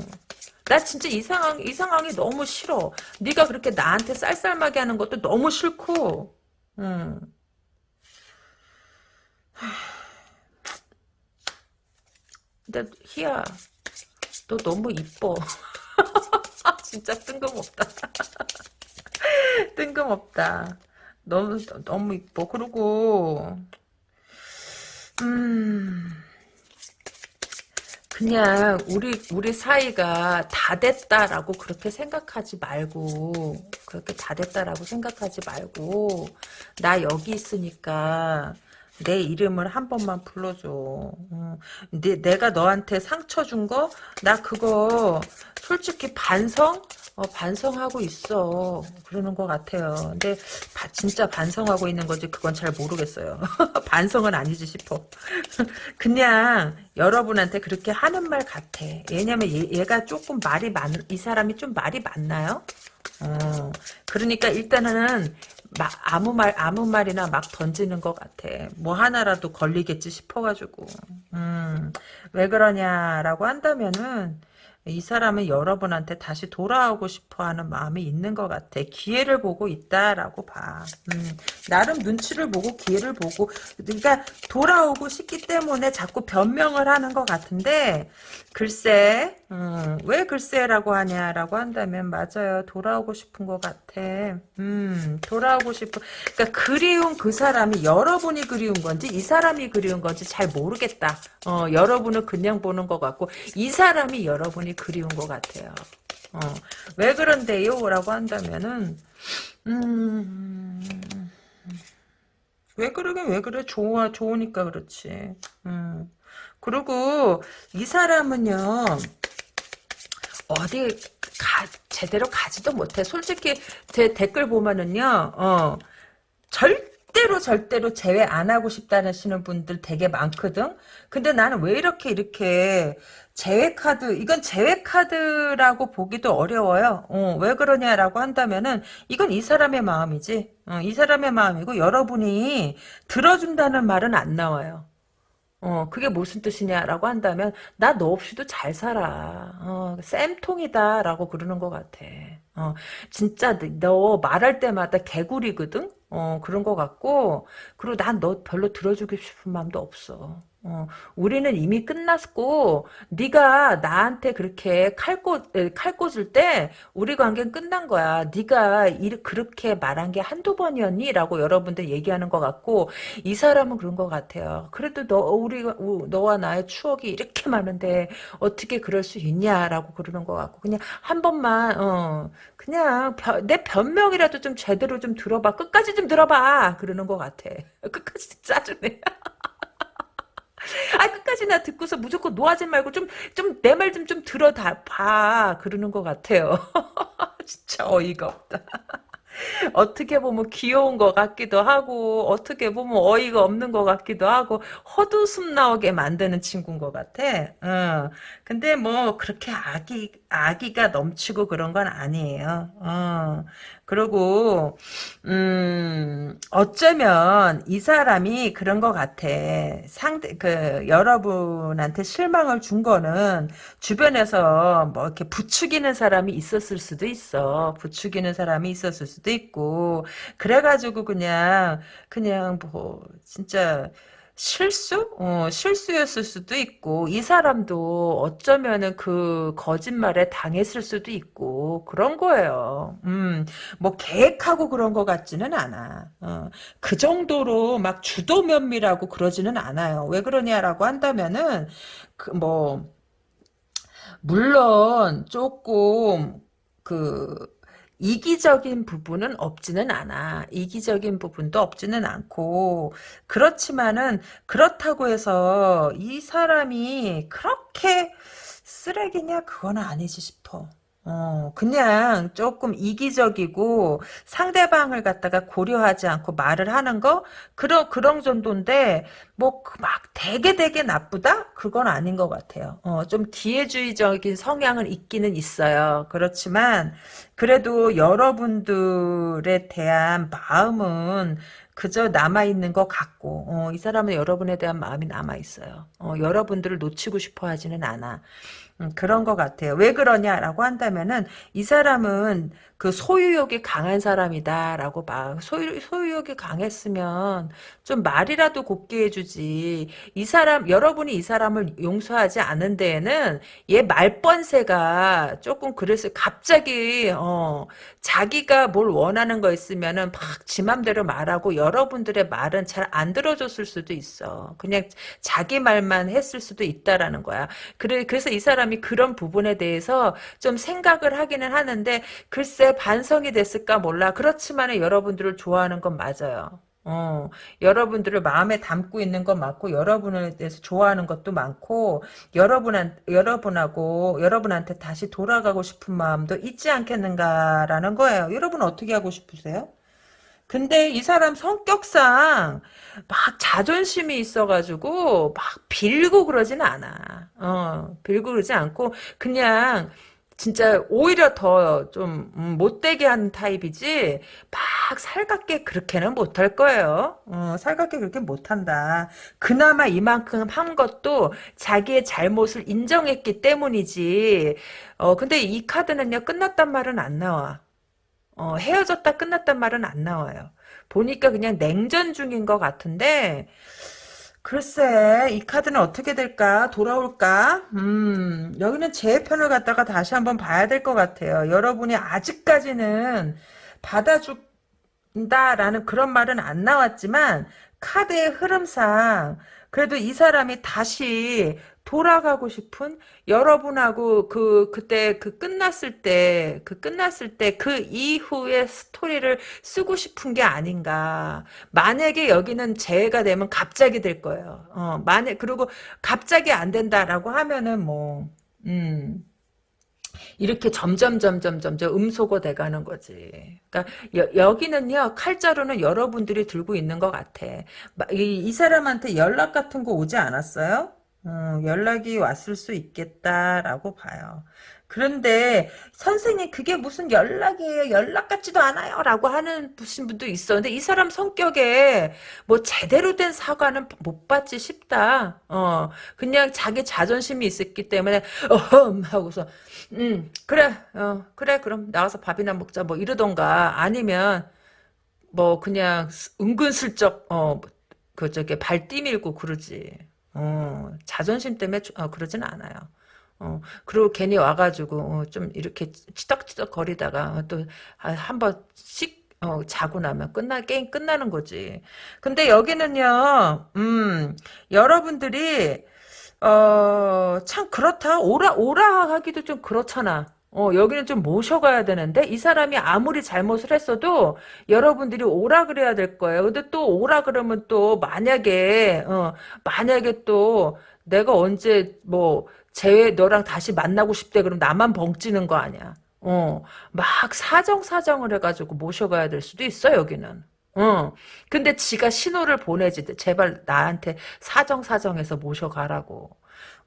나 진짜 이 상황 이 상황이 너무 싫어. 네가 그렇게 나한테 쌀쌀하게 하는 것도 너무 싫고. 음. 근데 희야, 너 너무 이뻐. 진짜 뜬금없다. 뜬금없다. 너무 너무 이뻐. 그리고 음. 그냥 우리 우리 사이가 다 됐다라고 그렇게 생각하지 말고 그렇게 다 됐다라고 생각하지 말고 나 여기 있으니까 내 이름을 한 번만 불러줘. 어. 내, 내가 너한테 상처 준 거? 나 그거 솔직히 반성? 어, 반성하고 있어. 그러는 것 같아요. 근데 바, 진짜 반성하고 있는 건지 그건 잘 모르겠어요. 반성은 아니지 싶어. 그냥 여러분한테 그렇게 하는 말 같아. 왜냐면 얘, 얘가 조금 말이 많, 이 사람이 좀 말이 많나요? 어, 그러니까 일단은 막 아무 말 아무 말이나 막 던지는 것 같아. 뭐 하나라도 걸리겠지 싶어가지고. 음, 왜 그러냐라고 한다면은 이 사람은 여러분한테 다시 돌아오고 싶어하는 마음이 있는 것 같아. 기회를 보고 있다라고 봐. 음, 나름 눈치를 보고 기회를 보고 그러니까 돌아오고 싶기 때문에 자꾸 변명을 하는 것 같은데 글쎄 음, 왜 글쎄라고 하냐라고 한다면 맞아요. 돌아오고 싶은 것 같아. 음, 돌아오고 싶은 그러니까 그리운 그 사람이 여러분이 그리운 건지 이 사람이 그리운 건지 잘 모르겠다. 어, 여러분은 그냥 보는 것 같고 이 사람이 여러분이 그리운 것 같아요. 어, 왜 그런데요? 라고 한다면은 음, 왜 그러긴 왜 그래? 좋아, 좋으니까 그렇지. 음. 그리고 이 사람은요, 어디 가, 제대로 가지도 못해. 솔직히 제 댓글 보면은요, 어, 절대로 절대로 제외 안 하고 싶다는 시는 분들 되게 많거든. 근데 나는 왜 이렇게 이렇게 제외 카드 이건 제외 카드라고 보기도 어려워요. 어, 왜 그러냐라고 한다면은 이건 이 사람의 마음이지. 어, 이 사람의 마음이고 여러분이 들어준다는 말은 안 나와요. 어, 그게 무슨 뜻이냐라고 한다면, 나 너 없이도 잘 살아. 어, 쌤통이다 라고 그러는 것 같아. 어, 진짜 너 말할 때마다 개구리거든? 어, 그런 것 같고, 그리고 난 너 별로 들어주고 싶은 마음도 없어. 어, 우리는 이미 끝났고 네가 나한테 그렇게 칼꽂 칼 꽂을 때 우리 관계는 끝난 거야. 네가 이, 그렇게 말한 게 한두 번이었니?라고 여러분들 얘기하는 것 같고 이 사람은 그런 것 같아요. 그래도 너 우리 너와 나의 추억이 이렇게 많은데 어떻게 그럴 수 있냐라고 그러는 것 같고 그냥 한 번만 어 그냥 벼, 내 변명이라도 좀 제대로 좀 들어봐. 끝까지 좀 들어봐. 그러는 것 같아. 끝까지 짜증내. 아 끝까지 나 듣고서 무조건 노하지 말고 좀 좀 내 말 좀 좀 들어 봐 그러는 것 같아요. 진짜 어이가 없다. 어떻게 보면 귀여운 것 같기도 하고 어떻게 보면 어이가 없는 것 같기도 하고 헛웃음 나오게 만드는 친구인 것 같아. 어. 근데 뭐 그렇게 아기 아기가 넘치고 그런 건 아니에요. 어. 그리고 음 어쩌면 이 사람이 그런 것 같아. 상대 그 여러분한테 실망을 준 거는 주변에서 뭐 이렇게 부추기는 사람이 있었을 수도 있어. 부추기는 사람이 있었을 수도 있고 그래가지고 그냥 그냥 뭐 진짜 실수? 어, 실수였을 수도 있고, 이 사람도 어쩌면은 그 거짓말에 당했을 수도 있고, 그런 거예요. 음, 뭐, 계획하고 그런 것 같지는 않아. 어, 그 정도로 막 주도 면밀하고 그러지는 않아요. 왜 그러냐라고 한다면은, 그, 뭐, 물론, 조금, 그, 이기적인 부분은 없지는 않아. 이기적인 부분도 없지는 않고 그렇지만은 그렇다고 해서 이 사람이 그렇게 쓰레기냐 그건 아니지 싶어. 어, 그냥 조금 이기적이고 상대방을 갖다가 고려하지 않고 말을 하는 거 그런 그런 정도인데 뭐 막 되게 되게 나쁘다 그건 아닌 것 같아요. 어, 좀 기회주의적인 성향은 있기는 있어요. 그렇지만 그래도 여러분들에 대한 마음은 그저 남아있는 것 같고 어, 이 사람은 여러분에 대한 마음이 남아있어요. 어, 여러분들을 놓치고 싶어 하지는 않아. 음, 그런 것 같아요. 왜 그러냐라고 한다면은 이 사람은 그 소유욕이 강한 사람이다라고 막 소유 소유욕이 강했으면 좀 말이라도 곱게 해주지. 이 사람 여러분이 이 사람을 용서하지 않은 데에는 얘 말번세가 조금 그랬어요. 갑자기 어 자기가 뭘 원하는 거 있으면은 막지 맘대로 말하고 여러분들의 말은 잘 안 들어줬을 수도 있어. 그냥 자기 말만 했을 수도 있다라는 거야. 그래 그래서 이 사람이 그런 부분에 대해서 좀 생각을 하기는 하는데 글쎄 반성이 됐을까 몰라. 그렇지만 여러분들을 좋아하는 건 맞아요. 어, 여러분들을 마음에 담고 있는 건 맞고, 여러분에 대해서 좋아하는 것도 많고, 여러분한, 여러분하고, 여러분한테 다시 돌아가고 싶은 마음도 있지 않겠는가라는 거예요. 여러분 어떻게 하고 싶으세요? 근데 이 사람 성격상 막 자존심이 있어가지고 막 빌고 그러진 않아. 어, 빌고 그러지 않고 그냥 진짜 오히려 더좀 음, 못되게 하는 타입이지 막 살갑게 그렇게는 못할 거예요. 어, 살갑게 그렇게 못한다. 그나마 이만큼 한 것도 자기의 잘못을 인정했기 때문이지. 어, 근데 이 카드는요 끝났단 말은 안 나와. 어, 헤어졌다 끝났단 말은 안 나와요. 보니까 그냥 냉전 중인 것 같은데 글쎄, 이 카드는 어떻게 될까? 돌아올까? 음, 여기는 제 편을 갖다가 다시 한번 봐야 될 것 같아요. 여러분이 아직까지는 받아준다라는 그런 말은 안 나왔지만, 카드의 흐름상, 그래도 이 사람이 다시 돌아가고 싶은 여러분하고 그 그때 그 끝났을 때 그 끝났을 때 그 이후의 스토리를 쓰고 싶은 게 아닌가. 만약에 여기는 재해가 되면 갑자기 될 거예요. 어, 만약 그리고 갑자기 안 된다라고 하면은 뭐 음. 이렇게 점점 점점 점점 음소거 돼가는 거지. 그러니까 여, 기는요 칼자루는 여러분들이 들고 있는 것 같아. 이, 이 사람한테 연락 같은 거 오지 않았어요? 어, 연락이 왔을 수 있겠다라고 봐요. 그런데 선생님 그게 무슨 연락이에요? 연락 같지도 않아요 라고 하는 분도 있어 근데 이 사람 성격에 뭐 제대로 된 사과는 못 받지 싶다. 어 그냥 자기 자존심이 있었기 때문에 어흠 하고서 음 그래 어 그래 그럼 나가서 밥이나 먹자 뭐 이러던가 아니면 뭐 그냥 은근슬쩍 어그 저기 발 뛰밀고 그러지 어 자존심 때문에 어, 그러진 않아요 어, 그리고 괜히 와가지고, 어, 좀 이렇게 치덕치덕 거리다가 또 한 번 씩, 어, 자고 나면 끝나, 게임 끝나는 거지. 근데 여기는요, 음, 여러분들이, 어, 참 그렇다. 오라, 오라 하기도 좀 그렇잖아. 어, 여기는 좀 모셔가야 되는데, 이 사람이 아무리 잘못을 했어도, 여러분들이 오라 그래야 될 거예요. 근데 또 오라 그러면 또, 만약에, 어, 만약에 또, 내가 언제, 뭐, 쟤 너랑 다시 만나고 싶대 그럼 나만 벙찌는 거 아니야. 어, 막 사정 사정을 해가지고 모셔가야 될 수도 있어 여기는. 어, 근데 지가 신호를 보내지 제발 나한테 사정 사정해서 모셔가라고.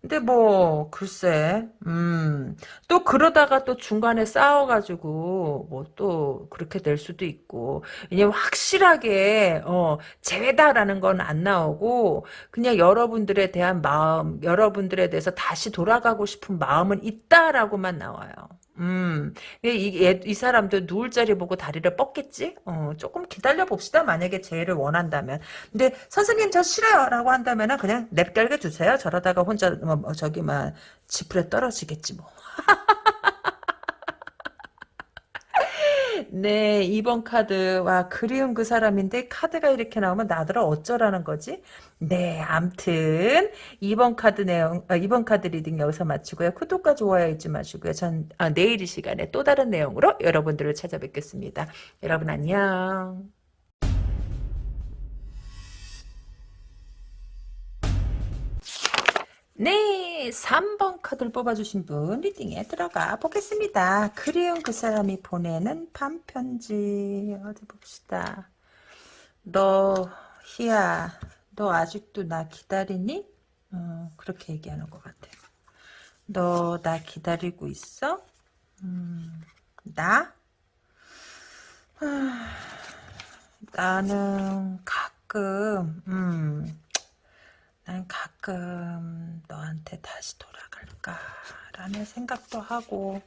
근데 뭐 글쎄 음 또 그러다가 또 중간에 싸워가지고 뭐 또 그렇게 될 수도 있고 이제 확실하게 어 재회다라는 건 안 나오고 그냥 여러분들에 대한 마음 여러분들에 대해서 다시 돌아가고 싶은 마음은 있다라고만 나와요. 음, 이, 이 사람도 누울 자리 보고 다리를 뻗겠지? 어, 조금 기다려 봅시다. 만약에 재회를 원한다면. 근데 선생님 저 싫어요. 라고 한다면 그냥 냅결게 두세요. 저러다가 혼자, 뭐, 뭐 저기, 막, 지풀에 떨어지겠지 뭐. 네, 2번 카드. 와, 그리운 그 사람인데 카드가 이렇게 나오면 나더러 어쩌라는 거지? 네, 암튼 2번 카드 내용, 아, 2번 카드 reading 여기서 마치고요. 구독과 좋아요 잊지 마시고요. 전 아, 내일 이 시간에 또 다른 내용으로 여러분들을 찾아뵙겠습니다. 여러분 안녕. 네, 3번 카드를 뽑아주신 분 리딩에 들어가 보겠습니다. 그리운 그 사람이 보내는 반편지 어디 봅시다. 너 희야 너 아직도 나 기다리니? 어, 그렇게 얘기하는 것 같아. 너 나 기다리고 있어? 음, 나? 나는 가끔 음, 난 가끔 너한테 다시 돌아갈까라는 생각도 하고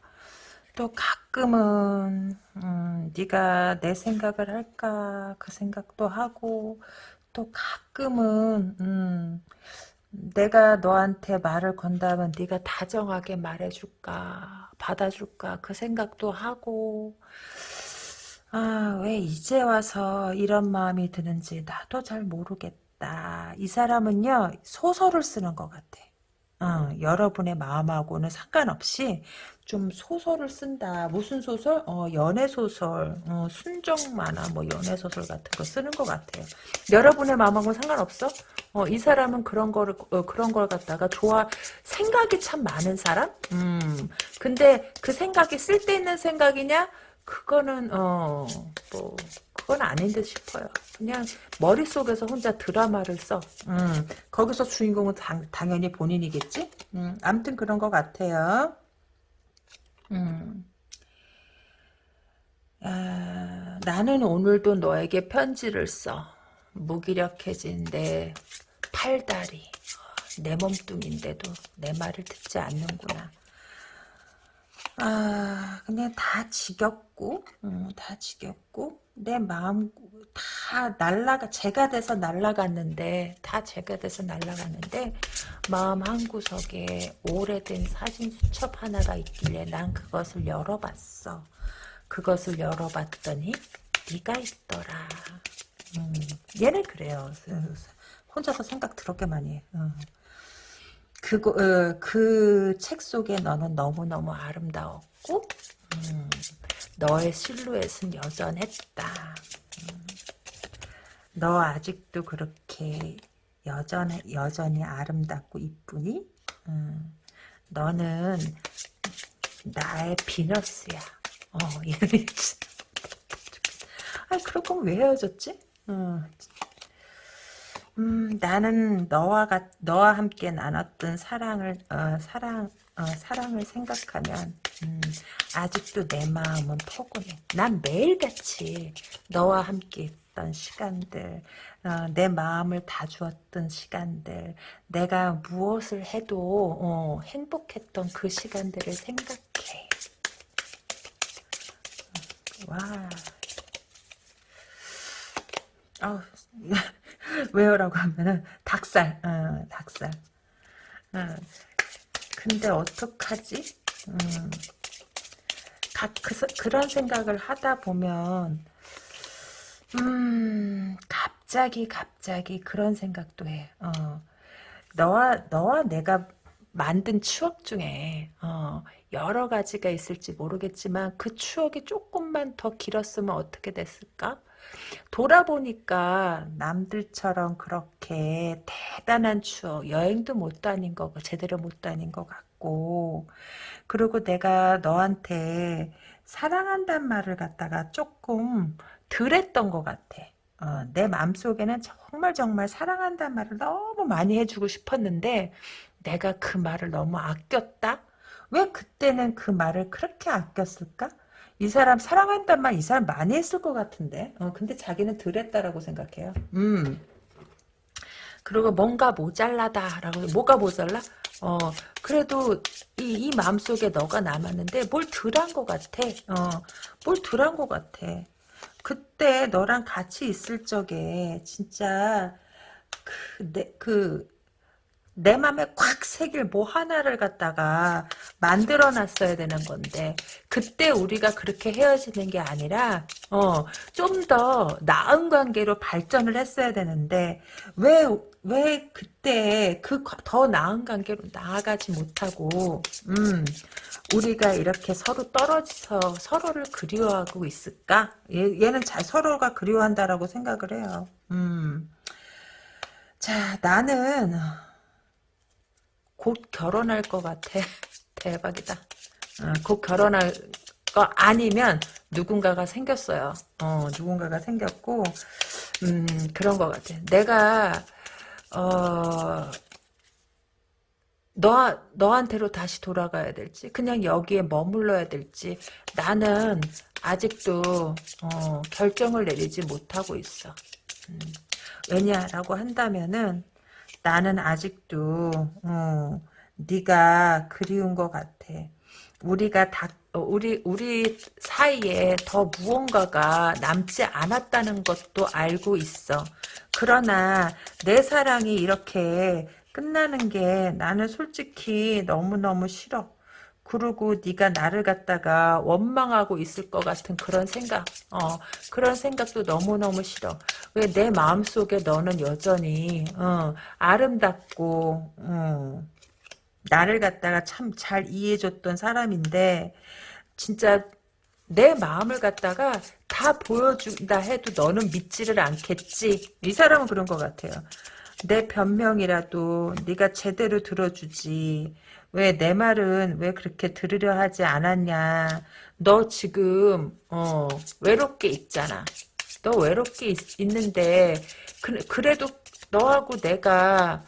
또 가끔은 음, 네가 내 생각을 할까 그 생각도 하고 또 가끔은 음, 내가 너한테 말을 건다면 네가 다정하게 말해줄까 받아줄까 그 생각도 하고 아 왜 이제 와서 이런 마음이 드는지 나도 잘 모르겠다 있다. 이 사람은요, 소설을 쓰는 것 같아. 어, 여러분의 마음하고는 상관없이 좀 소설을 쓴다. 무슨 소설? 어, 연애 소설, 어, 순정 만화, 뭐 연애 소설 같은 거 쓰는 것 같아요. 여러분의 마음하고 상관없어? 어, 이 사람은 그런 거를 어, 그런 걸 갖다가 좋아 생각이 참 많은 사람? 음. 근데 그 생각이 쓸데있는 생각이냐? 그거는 어 뭐 그건 아닌 듯 싶어요. 그냥 머릿속에서 혼자 드라마를 써. 음, 거기서 주인공은 당, 당연히 본인이겠지? 음, 아무튼 그런 것 같아요. 음. 아, 나는 오늘도 너에게 편지를 써. 무기력해진 내 팔다리, 내 몸뚱인데도 내 말을 듣지 않는구나. 아, 그냥 다 지겹고, 음, 다 지겹고, 내 마음 다 날라가, 제가 돼서 날라갔는데, 다 제가 돼서 날라갔는데, 마음 한구석에 오래된 사진 수첩 하나가 있길래 난 그것을 열어봤어. 그것을 열어봤더니, 네가 있더라. 음, 얘는 그래요. 혼자서 생각 더럽게 많이 해. 어. 그거 어, 그책 속에 너는 너무너무 아름다웠고 음, 너의 실루엣은 여전했다. 음, 너 아직도 그렇게 여전 여전히 아름답고 이쁘니? 음, 너는 나의 비너스야. 어, 아, 그럴 거면 왜 헤어졌지? 어, 음, 나는 너와 같, 너와 함께 나눴던 사랑을, 어, 사랑, 어, 사랑을 생각하면, 음, 아직도 내 마음은 포근해. 난 매일같이 너와 함께 있던 시간들, 어, 내 마음을 다 주었던 시간들, 내가 무엇을 해도, 어, 행복했던 그 시간들을 생각해. 와. 아 왜요라고 하면은 닭살, 어, 닭살. 어, 근데 어떡하지? 음, 가, 그, 그런 생각을 하다 보면 음, 갑자기 갑자기 그런 생각도 해. 어, 너와 너와 내가 만든 추억 중에 어, 여러 가지가 있을지 모르겠지만 그 추억이 조금만 더 길었으면 어떻게 됐을까? 돌아보니까 남들처럼 그렇게 대단한 추억, 여행도 못 다닌 거고, 제대로 못 다닌 것 같고, 그리고 내가 너한테 사랑한단 말을 갖다가 조금 덜 했던 것 같아. 어, 내 마음속에는 정말 정말 사랑한단 말을 너무 많이 해주고 싶었는데, 내가 그 말을 너무 아꼈다? 왜 그때는 그 말을 그렇게 아꼈을까? 이 사람 사랑한단 말 이 사람 많이 했을 것 같은데. 어, 근데 자기는 덜 했다라고 생각해요. 음. 그리고 뭔가 모자라다라고 뭐가 모자라? 어 그래도 이, 이 마음속에 너가 남았는데 뭘 덜한 것 같아. 어뭘 덜한 것 같아. 그때 너랑 같이 있을 적에 진짜 그 내 그 내 맘에 콱 새길 뭐 하나를 갖다가 만들어 놨어야 되는 건데 그때 우리가 그렇게 헤어지는 게 아니라 어 좀 더 나은 관계로 발전을 했어야 되는데 왜 왜 그때 그 더 나은 관계로 나아가지 못하고 음 우리가 이렇게 서로 떨어져서 서로를 그리워하고 있을까? 얘, 얘는 잘 서로가 그리워한다라고 생각을 해요. 음. 자, 나는 곧 결혼할 것 같아. 대박이다. 어, 곧 결혼할 거 아니면 누군가가 생겼어요. 어, 누군가가 생겼고, 음, 그런 것 같아. 내가, 어, 너, 너한테로 다시 돌아가야 될지, 그냥 여기에 머물러야 될지, 나는 아직도, 어, 결정을 내리지 못하고 있어. 음, 왜냐라고 한다면은, 나는 아직도 어, 네가 그리운 것 같아. 우리가 다 어, 우리 우리 사이에 더 무언가가 남지 않았다는 것도 알고 있어. 그러나 내 사랑이 이렇게 끝나는 게 나는 솔직히 너무너무 싫어. 그리고 네가 나를 갖다가 원망하고 있을 것 같은 그런 생각 어 그런 생각도 너무너무 싫어 왜 내 마음속에 너는 여전히 어 아름답고 어, 나를 갖다가 참 잘 이해해줬던 사람인데 진짜 내 마음을 갖다가 다 보여준다 해도 너는 믿지를 않겠지. 이 사람은 그런 것 같아요. 내 변명이라도 네가 제대로 들어주지. 왜 내 말은 왜 그렇게 들으려 하지 않았냐. 너 지금 어 외롭게 있잖아. 너 외롭게 있, 있는데 그, 그래도 너하고 내가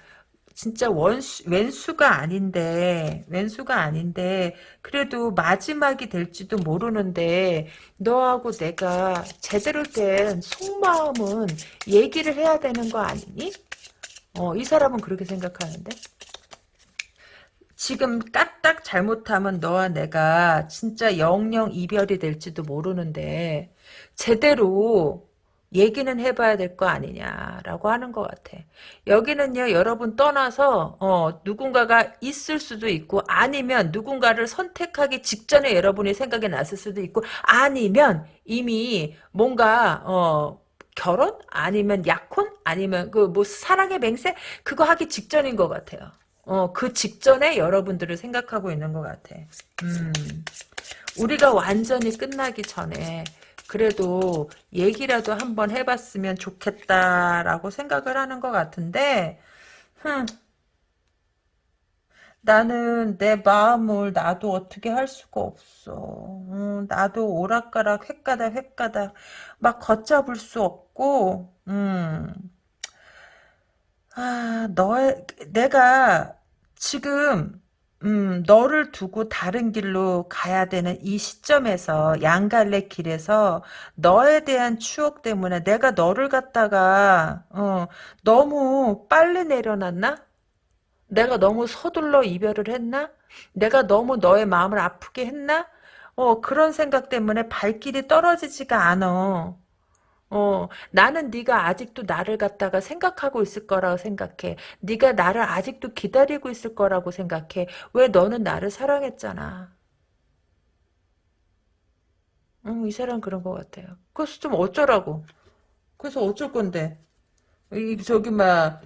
진짜 원수, 왼수가 아닌데, 왼수가 아닌데, 그래도 마지막이 될지도 모르는데, 너하고 내가 제대로 된 속마음은 얘기를 해야 되는 거 아니니? 어, 이 사람은 그렇게 생각하는데? 지금 까딱 잘못하면 너와 내가 진짜 영영 이별이 될지도 모르는데, 제대로 얘기는 해봐야 될 거 아니냐라고 하는 것 같아. 여기는요 여러분 떠나서 어, 누군가가 있을 수도 있고 아니면 누군가를 선택하기 직전에 여러분이 생각이 났을 수도 있고 아니면 이미 뭔가 어, 결혼 아니면 약혼 아니면 그 뭐 사랑의 맹세 그거 하기 직전인 것 같아요. 어, 그 직전에 여러분들을 생각하고 있는 것 같아. 음, 우리가 완전히 끝나기 전에 그래도 얘기라도 한번 해봤으면 좋겠다라고 생각을 하는 것 같은데 흠, 나는 내 마음을 나도 어떻게 할 수가 없어. 음, 나도 오락가락 횟가닥 횟가닥 막 걷잡을 수 없고 음, 아, 너의 내가 지금 음, 너를 두고 다른 길로 가야 되는 이 시점에서 양갈래 길에서 너에 대한 추억 때문에 내가 너를 갖다가 어, 너무 빨리 내려놨나? 내가 너무 서둘러 이별을 했나? 내가 너무 너의 마음을 아프게 했나? 어, 그런 생각 때문에 발길이 떨어지지가 않아. 어, 나는 네가 아직도 나를 갖다가 생각하고 있을 거라고 생각해. 네가 나를 아직도 기다리고 있을 거라고 생각해. 왜 너는 나를 사랑했잖아. 음, 이 사람 그런 것 같아요. 그래서 좀 어쩌라고. 그래서 어쩔 건데. 이 저기 막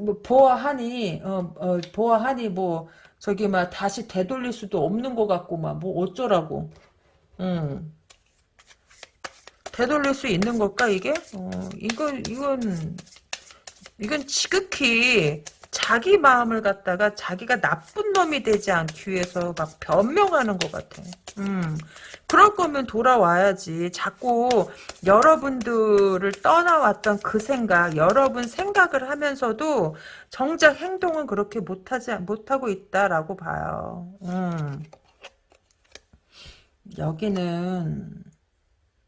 뭐 보아하니 어, 어 보아하니 뭐 저기 막 다시 되돌릴 수도 없는 것 같고 막 뭐 어쩌라고. 음. 되돌릴 수 있는 걸까 이게? 어, 이건 이건 이건 지극히 자기 마음을 갖다가 자기가 나쁜 놈이 되지 않기 위해서 막 변명하는 것 같아. 음, 그럴 거면 돌아와야지. 자꾸 여러분들을 떠나왔던 그 생각, 여러분 생각을 하면서도 정작 행동은 그렇게 못하지 못하고 있다라고 봐요. 음, 여기는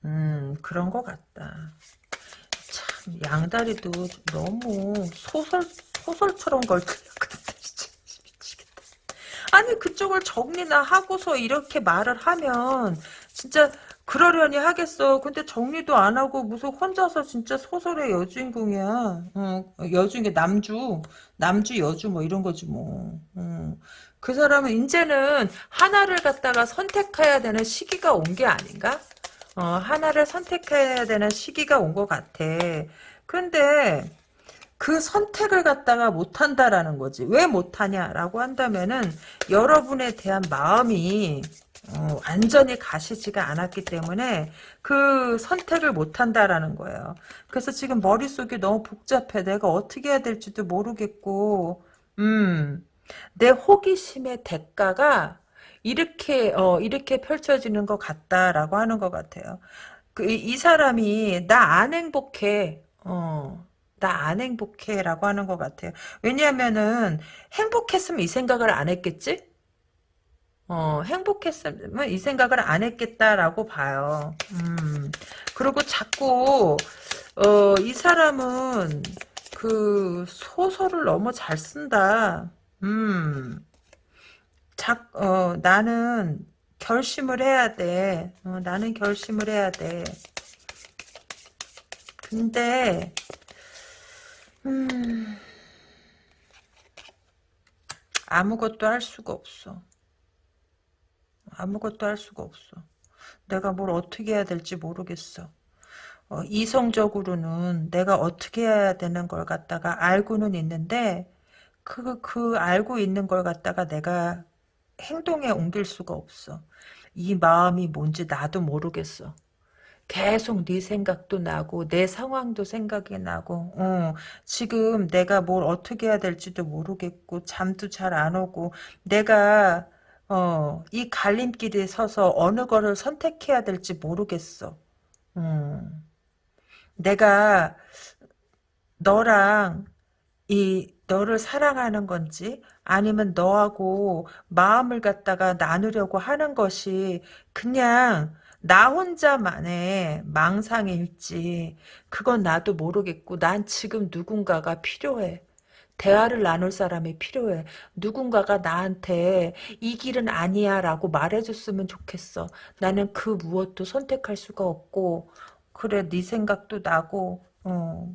음, 그런 것 같다. 참, 양다리도 너무 소설, 소설처럼 걸리거든. 미치겠다. 아니, 그쪽을 정리나 하고서 이렇게 말을 하면, 진짜, 그러려니 하겠어. 근데 정리도 안 하고 무슨 혼자서 진짜 소설의 여주인공이야. 어, 여주인공 남주, 남주 여주 뭐 이런 거지 뭐. 어. 그 사람은 이제는 하나를 갖다가 선택해야 되는 시기가 온 게 아닌가? 어, 하나를 선택해야 되는 시기가 온 것 같아. 근데 그 선택을 갖다가 못한다라는 거지. 왜 못하냐라고 한다면은 여러분에 대한 마음이 어, 완전히 가시지가 않았기 때문에 그 선택을 못한다라는 거예요. 그래서 지금 머릿속이 너무 복잡해. 내가 어떻게 해야 될지도 모르겠고 음, 내 호기심의 대가가 이렇게 어 이렇게 펼쳐지는 것 같다라고 하는 것 같아요. 그 이 사람이 나 안 행복해. 어. 나 안 행복해 라고 하는 것 같아요. 왜냐하면은 행복했으면 이 생각을 안 했겠지? 어, 행복했으면 이 생각을 안 했겠다라고 봐요. 음. 그리고 자꾸 어, 이 사람은 그 소설을 너무 잘 쓴다. 음. 작, 어, 나는 결심을 해야 돼. 어, 나는 결심을 해야 돼. 근데, 음, 아무것도 할 수가 없어. 아무것도 할 수가 없어. 내가 뭘 어떻게 해야 될지 모르겠어. 어, 이성적으로는 내가 어떻게 해야 되는 걸 갖다가 알고는 있는데, 그, 그 알고 있는 걸 갖다가 내가 행동에 옮길 수가 없어. 이 마음이 뭔지 나도 모르겠어. 계속 네 생각도 나고 내 상황도 생각이 나고 어, 지금 내가 뭘 어떻게 해야 될지도 모르겠고 잠도 잘 안 오고 내가 어, 이 갈림길에 서서 어느 거를 선택해야 될지 모르겠어. 음. 내가 너랑 이 너를 사랑하는 건지 아니면 너하고 마음을 갖다가 나누려고 하는 것이 그냥 나 혼자만의 망상일지 그건 나도 모르겠고 난 지금 누군가가 필요해. 대화를 나눌 사람이 필요해. 누군가가 나한테 이 길은 아니야 라고 말해줬으면 좋겠어. 나는 그 무엇도 선택할 수가 없고 그래 네 생각도 나고 어,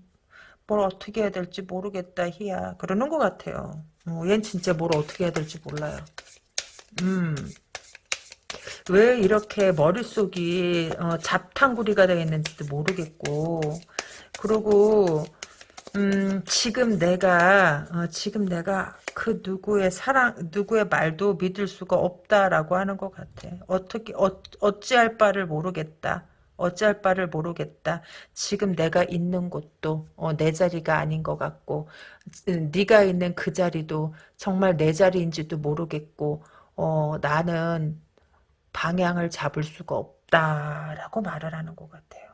뭘 어떻게 해야 될지 모르겠다 희야 그러는 것 같아요. 어, 얜 진짜 뭘 어떻게 해야 될지 몰라요. 음. 왜 이렇게 머릿속이 어, 잡탕구리가 되어 있는지도 모르겠고 그리고 음, 지금 내가 어, 지금 내가 그 누구의 사랑 누구의 말도 믿을 수가 없다라고 하는 것 같아. 어떻게 어, 어찌할 바를 모르겠다. 어찌할 바를 모르겠다. 지금 내가 있는 곳도 어, 내 자리가 아닌 것 같고 음, 네가 있는 그 자리도 정말 내 자리인지도 모르겠고 어, 나는 방향을 잡을 수가 없다라고 말을 하는 것 같아요.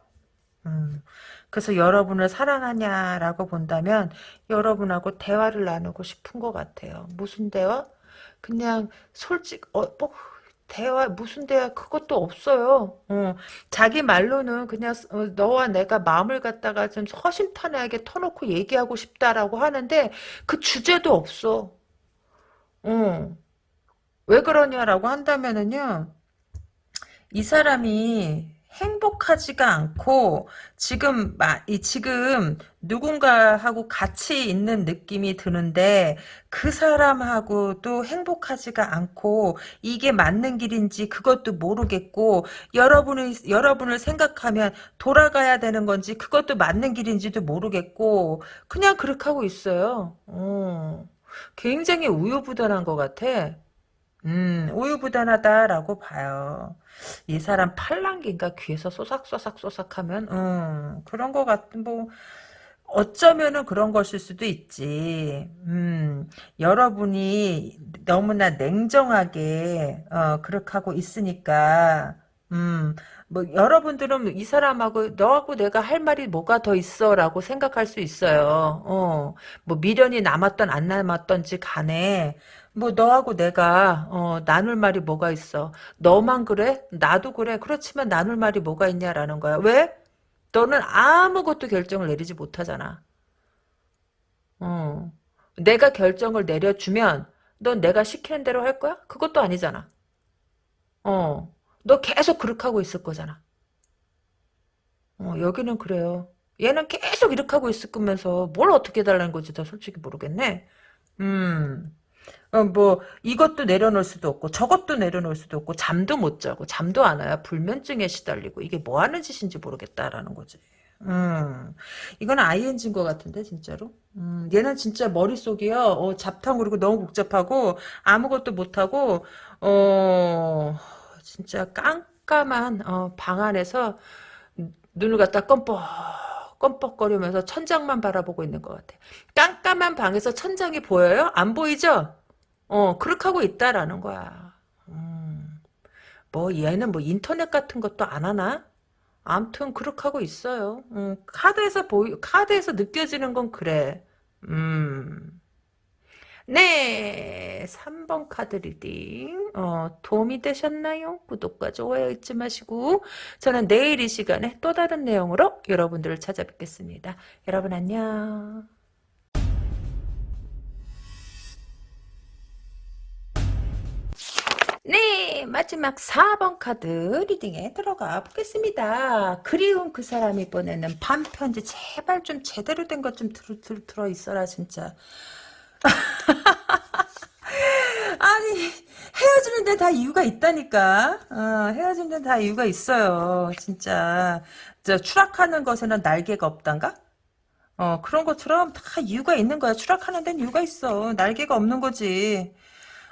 음, 그래서 여러분을 사랑하냐라고 본다면 여러분하고 대화를 나누고 싶은 것 같아요. 무슨 대화? 그냥 솔직 어, 뭐 대화 무슨 대화 그것도 없어요. 어, 자기 말로는 그냥 어, 너와 내가 마음을 갖다가 좀 허심탄회하게 터놓고 얘기하고 싶다라고 하는데 그 주제도 없어. 어, 왜 그러냐라고 한다면은요. 이 사람이 행복하지가 않고 지금 이 지금 누군가하고 같이 있는 느낌이 드는데 그 사람하고도 행복하지가 않고 이게 맞는 길인지 그것도 모르겠고 여러분을 여러분을 생각하면 돌아가야 되는 건지 그것도 맞는 길인지도 모르겠고 그냥 그렇게 하고 있어요. 어. 굉장히 우유부단한 것 같아. 음, 우유부단하다라고 봐요. 이 사람 팔랑귀인가 귀에서 쏘삭쏘삭 쏘삭 하면 음, 그런 것 같은 뭐 어쩌면은 그런 것일 수도 있지. 음, 여러분이 너무나 냉정하게 어, 그렇게 하고 있으니까 음, 뭐 여러분들은 이 사람하고 너하고 내가 할 말이 뭐가 더 있어 라고 생각할 수 있어요. 어, 뭐 미련이 남았던 안 남았던지 간에 뭐 너하고 내가 어, 나눌 말이 뭐가 있어? 너만 그래? 나도 그래. 그렇지만 나눌 말이 뭐가 있냐라는 거야. 왜? 너는 아무것도 결정을 내리지 못하잖아. 어. 내가 결정을 내려주면 넌 내가 시키는 대로 할 거야? 그것도 아니잖아. 어. 너 계속 그렇게 하고 있을 거잖아. 어, 여기는 그래요. 얘는 계속 이렇게 하고 있을 거면서 뭘 어떻게 해달라는 건지 더 솔직히 모르겠네. 음. 어, 뭐 이것도 내려놓을 수도 없고 저것도 내려놓을 수도 없고 잠도 못 자고 잠도 안 와요. 불면증에 시달리고 이게 뭐 하는 짓인지 모르겠다라는 거지. 음, 이건 ING인 것 같은데 진짜로. 음, 얘는 진짜 머릿속이요. 어, 잡탕 그리고 너무 복잡하고 아무것도 못하고 어 진짜 깜깜한 어, 방 안에서 눈을 갖다 껌뻑 껌뻑거리면서 천장만 바라보고 있는 것 같아. 깜깜한 방에서 천장이 보여요? 안 보이죠? 어, 그렇게 하고 있다라는 거야. 음, 뭐 얘는 뭐 인터넷 같은 것도 안 하나? 아무튼 그렇게 하고 있어요. 음, 카드에서 보이 카드에서 느껴지는 건 그래. 음. 네, 3번 카드 reading 어, 도움이 되셨나요? 구독과 좋아요 잊지 마시고 저는 내일 이 시간에 또 다른 내용으로 여러분들을 찾아뵙겠습니다. 여러분 안녕. 네, 마지막 4번 카드 reading에 들어가 보겠습니다. 그리운 그 사람이 보내는 밤편지 제발 좀 제대로 된 것 좀 들어, 있어라 진짜. 아니 헤어지는 데 다 이유가 있다니까. 어, 헤어지는 데 다 이유가 있어요. 진짜. 저 추락하는 것에는 날개가 없단가? 어, 그런 것처럼 다 이유가 있는 거야. 추락하는 데는 이유가 있어. 날개가 없는 거지.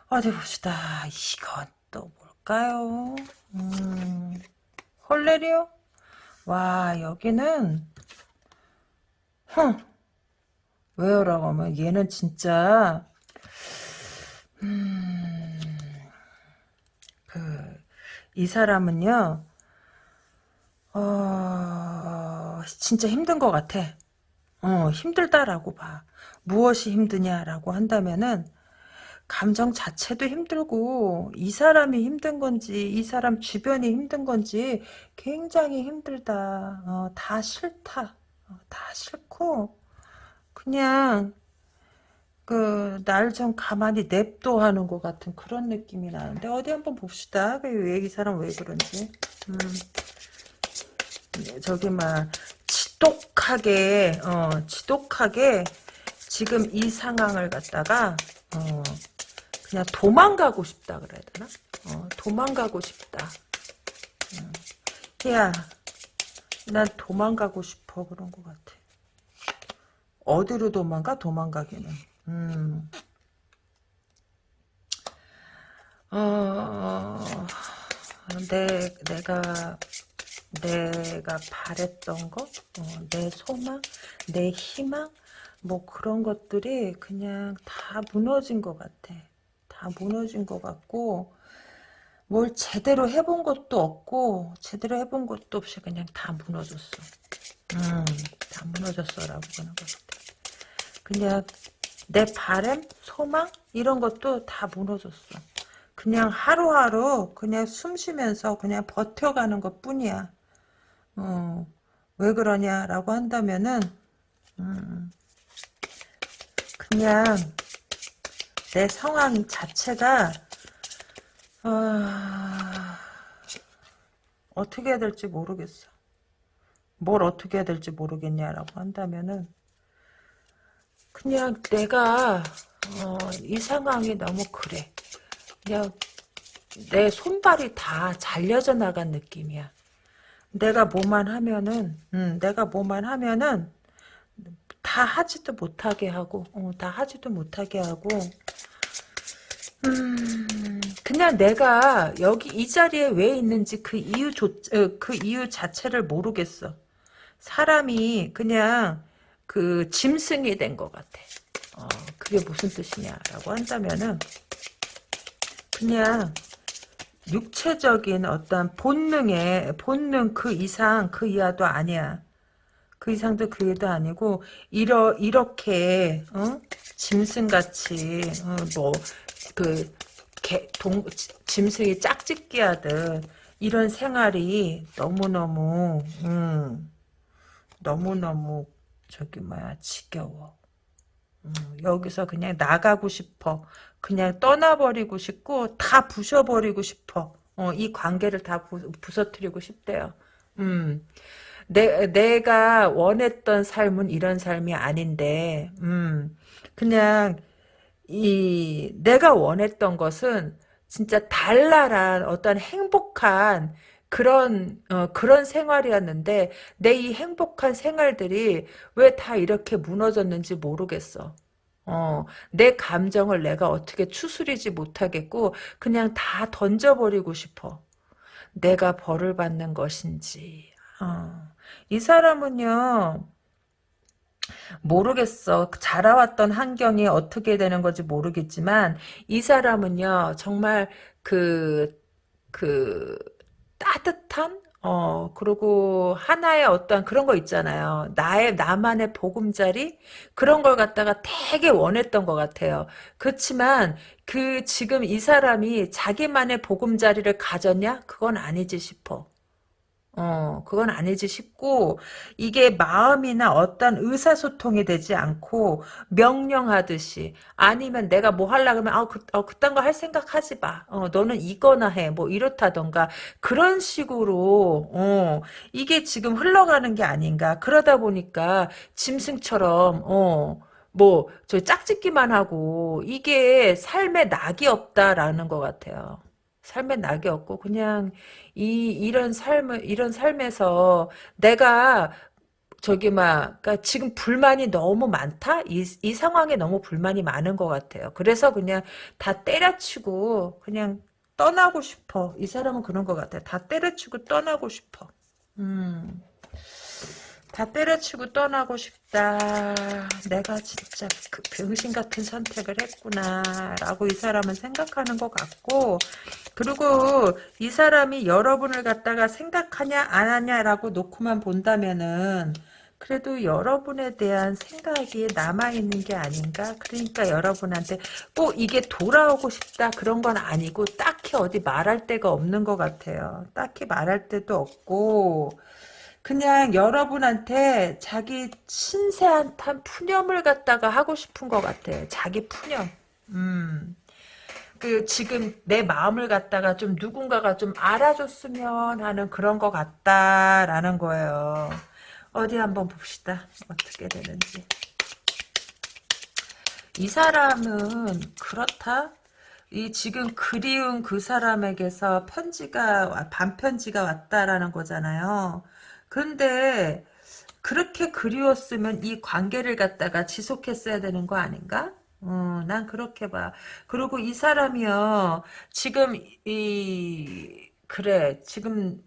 어디 봅시다. 이건 또 뭘까요? 음, 헐레리오? 와, 여기는, 흥, 왜요라고 하면 얘는 진짜, 음, 그, 이 사람은요, 어, 진짜 힘든 것 같아. 어, 힘들다라고 봐. 무엇이 힘드냐라고 한다면은, 감정 자체도 힘들고 이 사람이 힘든 건지 이 사람 주변이 힘든 건지 굉장히 힘들다. 어, 다 싫다. 어, 다 싫고 그냥 그 날 좀 가만히 냅둬 하는 것 같은 그런 느낌이 나는데 어디 한번 봅시다. 왜이 사람 왜 그런지. 음. 저기 막 지독하게 어 지독하게 지금 이 상황을 갖다가 어 그냥 도망가고 싶다 그래야 되나? 어, 도망가고 싶다. 어. 야, 난 도망가고 싶어 그런 것 같아. 어디로 도망가? 도망가기는. 음. 어, 내, 내가, 내가 바랬던 것, 어, 내 소망, 내 희망, 뭐 그런 것들이 그냥 다 무너진 것 같아. 다 무너진 것 같고 뭘 제대로 해본 것도 없고 제대로 해본 것도 없이 그냥 다 무너졌어. 음, 다 무너졌어라고 하는 것 같아. 그냥 내 바램, 소망 이런 것도 다 무너졌어. 그냥 하루하루 그냥 숨 쉬면서 그냥 버텨가는 것 뿐이야. 어, 왜 그러냐라고 한다면은 음, 그냥 내 상황 자체가 어... 어떻게 해야 될지 모르겠어. 뭘 어떻게 해야 될지 모르겠냐라고 한다면은 그냥 내가 어, 이 상황이 너무 그래. 그냥 내 손발이 다 잘려져 나간 느낌이야. 내가 뭐만 하면은 음, 내가 뭐만 하면은 다 하지도 못하게 하고 어, 다 하지도 못하게 하고 음, 그냥 내가 여기 이 자리에 왜 있는지 그 이유 조, 어, 그 이유 자체를 모르겠어. 사람이 그냥 그 짐승이 된 것 같아. 어, 그게 무슨 뜻이냐라고 한다면은 그냥 육체적인 어떤 본능의 본능 그 이상 그 이하도 아니야. 그 이상도 그 이하도 아니고 이러 이렇게 어? 짐승같이 어, 뭐그 동 짐승이 짝짓기 하듯 이런 생활이 너무너무 음, 너무너무 저기 뭐야 지겨워. 음, 여기서 그냥 나가고 싶어. 그냥 떠나버리고 싶고 다 부셔버리고 싶어. 어, 이 관계를 다 부, 부서뜨리고 싶대요. 음. 내, 내가 원했던 삶은 이런 삶이 아닌데, 음, 그냥, 이, 내가 원했던 것은 진짜 달랄한 어떤 행복한 그런, 어, 그런 생활이었는데, 내 이 행복한 생활들이 왜 다 이렇게 무너졌는지 모르겠어. 어, 내 감정을 내가 어떻게 추스리지 못하겠고, 그냥 다 던져버리고 싶어. 내가 벌을 받는 것인지, 어. 이 사람은요, 모르겠어. 자라왔던 환경이 어떻게 되는 건지 모르겠지만, 이 사람은요, 정말 그, 그, 따뜻한? 어, 그리고 하나의 어떤 그런 거 있잖아요. 나의, 나만의 보금자리? 그런 걸 갖다가 되게 원했던 것 같아요. 그렇지만, 그, 지금 이 사람이 자기만의 보금자리를 가졌냐? 그건 아니지 싶어. 어, 그건 아니지 싶고, 이게 마음이나 어떤 의사소통이 되지 않고, 명령하듯이, 아니면 내가 뭐 하려 그러면, 아, 그, 어, 그딴 거 할 생각 하지 마. 어, 너는 이거나 해. 뭐, 이렇다던가, 그런 식으로, 어, 이게 지금 흘러가는 게 아닌가. 그러다 보니까, 짐승처럼, 어, 뭐, 저 짝짓기만 하고, 이게 삶에 낙이 없다라는 것 같아요. 삶에 낙이 없고 그냥 이 이런 삶을 이런 삶에서 내가 저기 막 그러니까 지금 불만이 너무 많다. 이, 이 상황에 너무 불만이 많은 것 같아요. 그래서 그냥 다 때려치고 그냥 떠나고 싶어. 이 사람은 그런 것 같아. 다 때려치고 떠나고 싶어. 음. 다 때려치고 떠나고 싶다. 내가 진짜 그 병신 같은 선택을 했구나. 라고 이 사람은 생각하는 것 같고, 그리고 이 사람이 여러분을 갖다가 생각하냐, 안 하냐라고 놓고만 본다면은, 그래도 여러분에 대한 생각이 남아있는 게 아닌가? 그러니까 여러분한테 꼭 이게 돌아오고 싶다 그런 건 아니고 딱히 어디 말할 데가 없는 것 같아요. 딱히 말할 데도 없고 그냥 여러분한테 자기 신세한탄 푸념을 갖다가 하고 싶은 것 같아. 자기 푸념. 음. 그 지금 내 마음을 갖다가 좀 누군가가 좀 알아줬으면 하는 그런 것 같다라는 거예요. 어디 한번 봅시다. 어떻게 되는지. 이 사람은 그렇다. 이 지금 그리운 그 사람에게서 편지가 반편지가 왔다라는 거잖아요. 근데 그렇게 그리웠으면 이 관계를 갖다가 지속했어야 되는 거 아닌가? 어, 난 그렇게 봐. 그리고 이 사람이요, 지금, 이, 그래, 지금,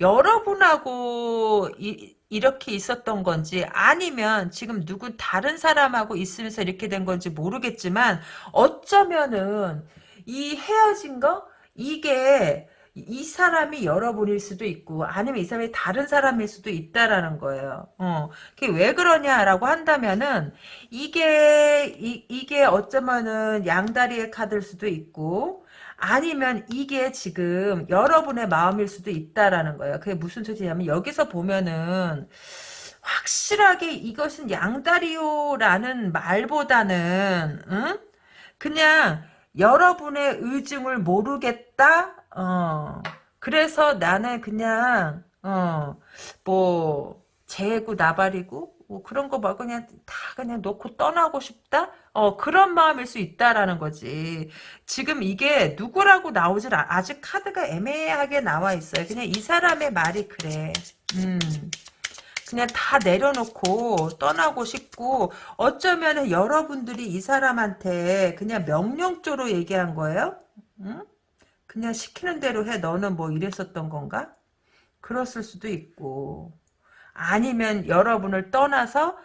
여러분하고, 이, 이렇게 있었던 건지, 아니면 지금 누구 다른 사람하고 있으면서 이렇게 된 건지 모르겠지만, 어쩌면은, 이 헤어진 거? 이게, 이 사람이 여러분일 수도 있고 아니면 이 사람이 다른 사람일 수도 있다라는 거예요. 어, 그게 왜 그러냐라고 한다면은 이게 이, 이게 어쩌면은 양다리의 카드일 수도 있고 아니면 이게 지금 여러분의 마음일 수도 있다라는 거예요. 그게 무슨 소리냐면 여기서 보면은 확실하게 이것은 양다리요라는 말보다는 응? 그냥 여러분의 의중을 모르겠다 어. 그래서 나는 그냥 어. 뭐 재고 나발이고 뭐 그런 거 막 그냥 다 그냥 놓고 떠나고 싶다? 어 그런 마음일 수 있다라는 거지. 지금 이게 누구라고 나오질 않, 아직 카드가 애매하게 나와 있어요. 그냥 이 사람의 말이 그래. 음. 그냥 다 내려놓고 떠나고 싶고 어쩌면 여러분들이 이 사람한테 그냥 명령조로 얘기한 거예요. 응? 그냥 시키는 대로 해. 너는 뭐 이랬었던 건가? 그랬을 수도 있고 아니면 여러분을 떠나서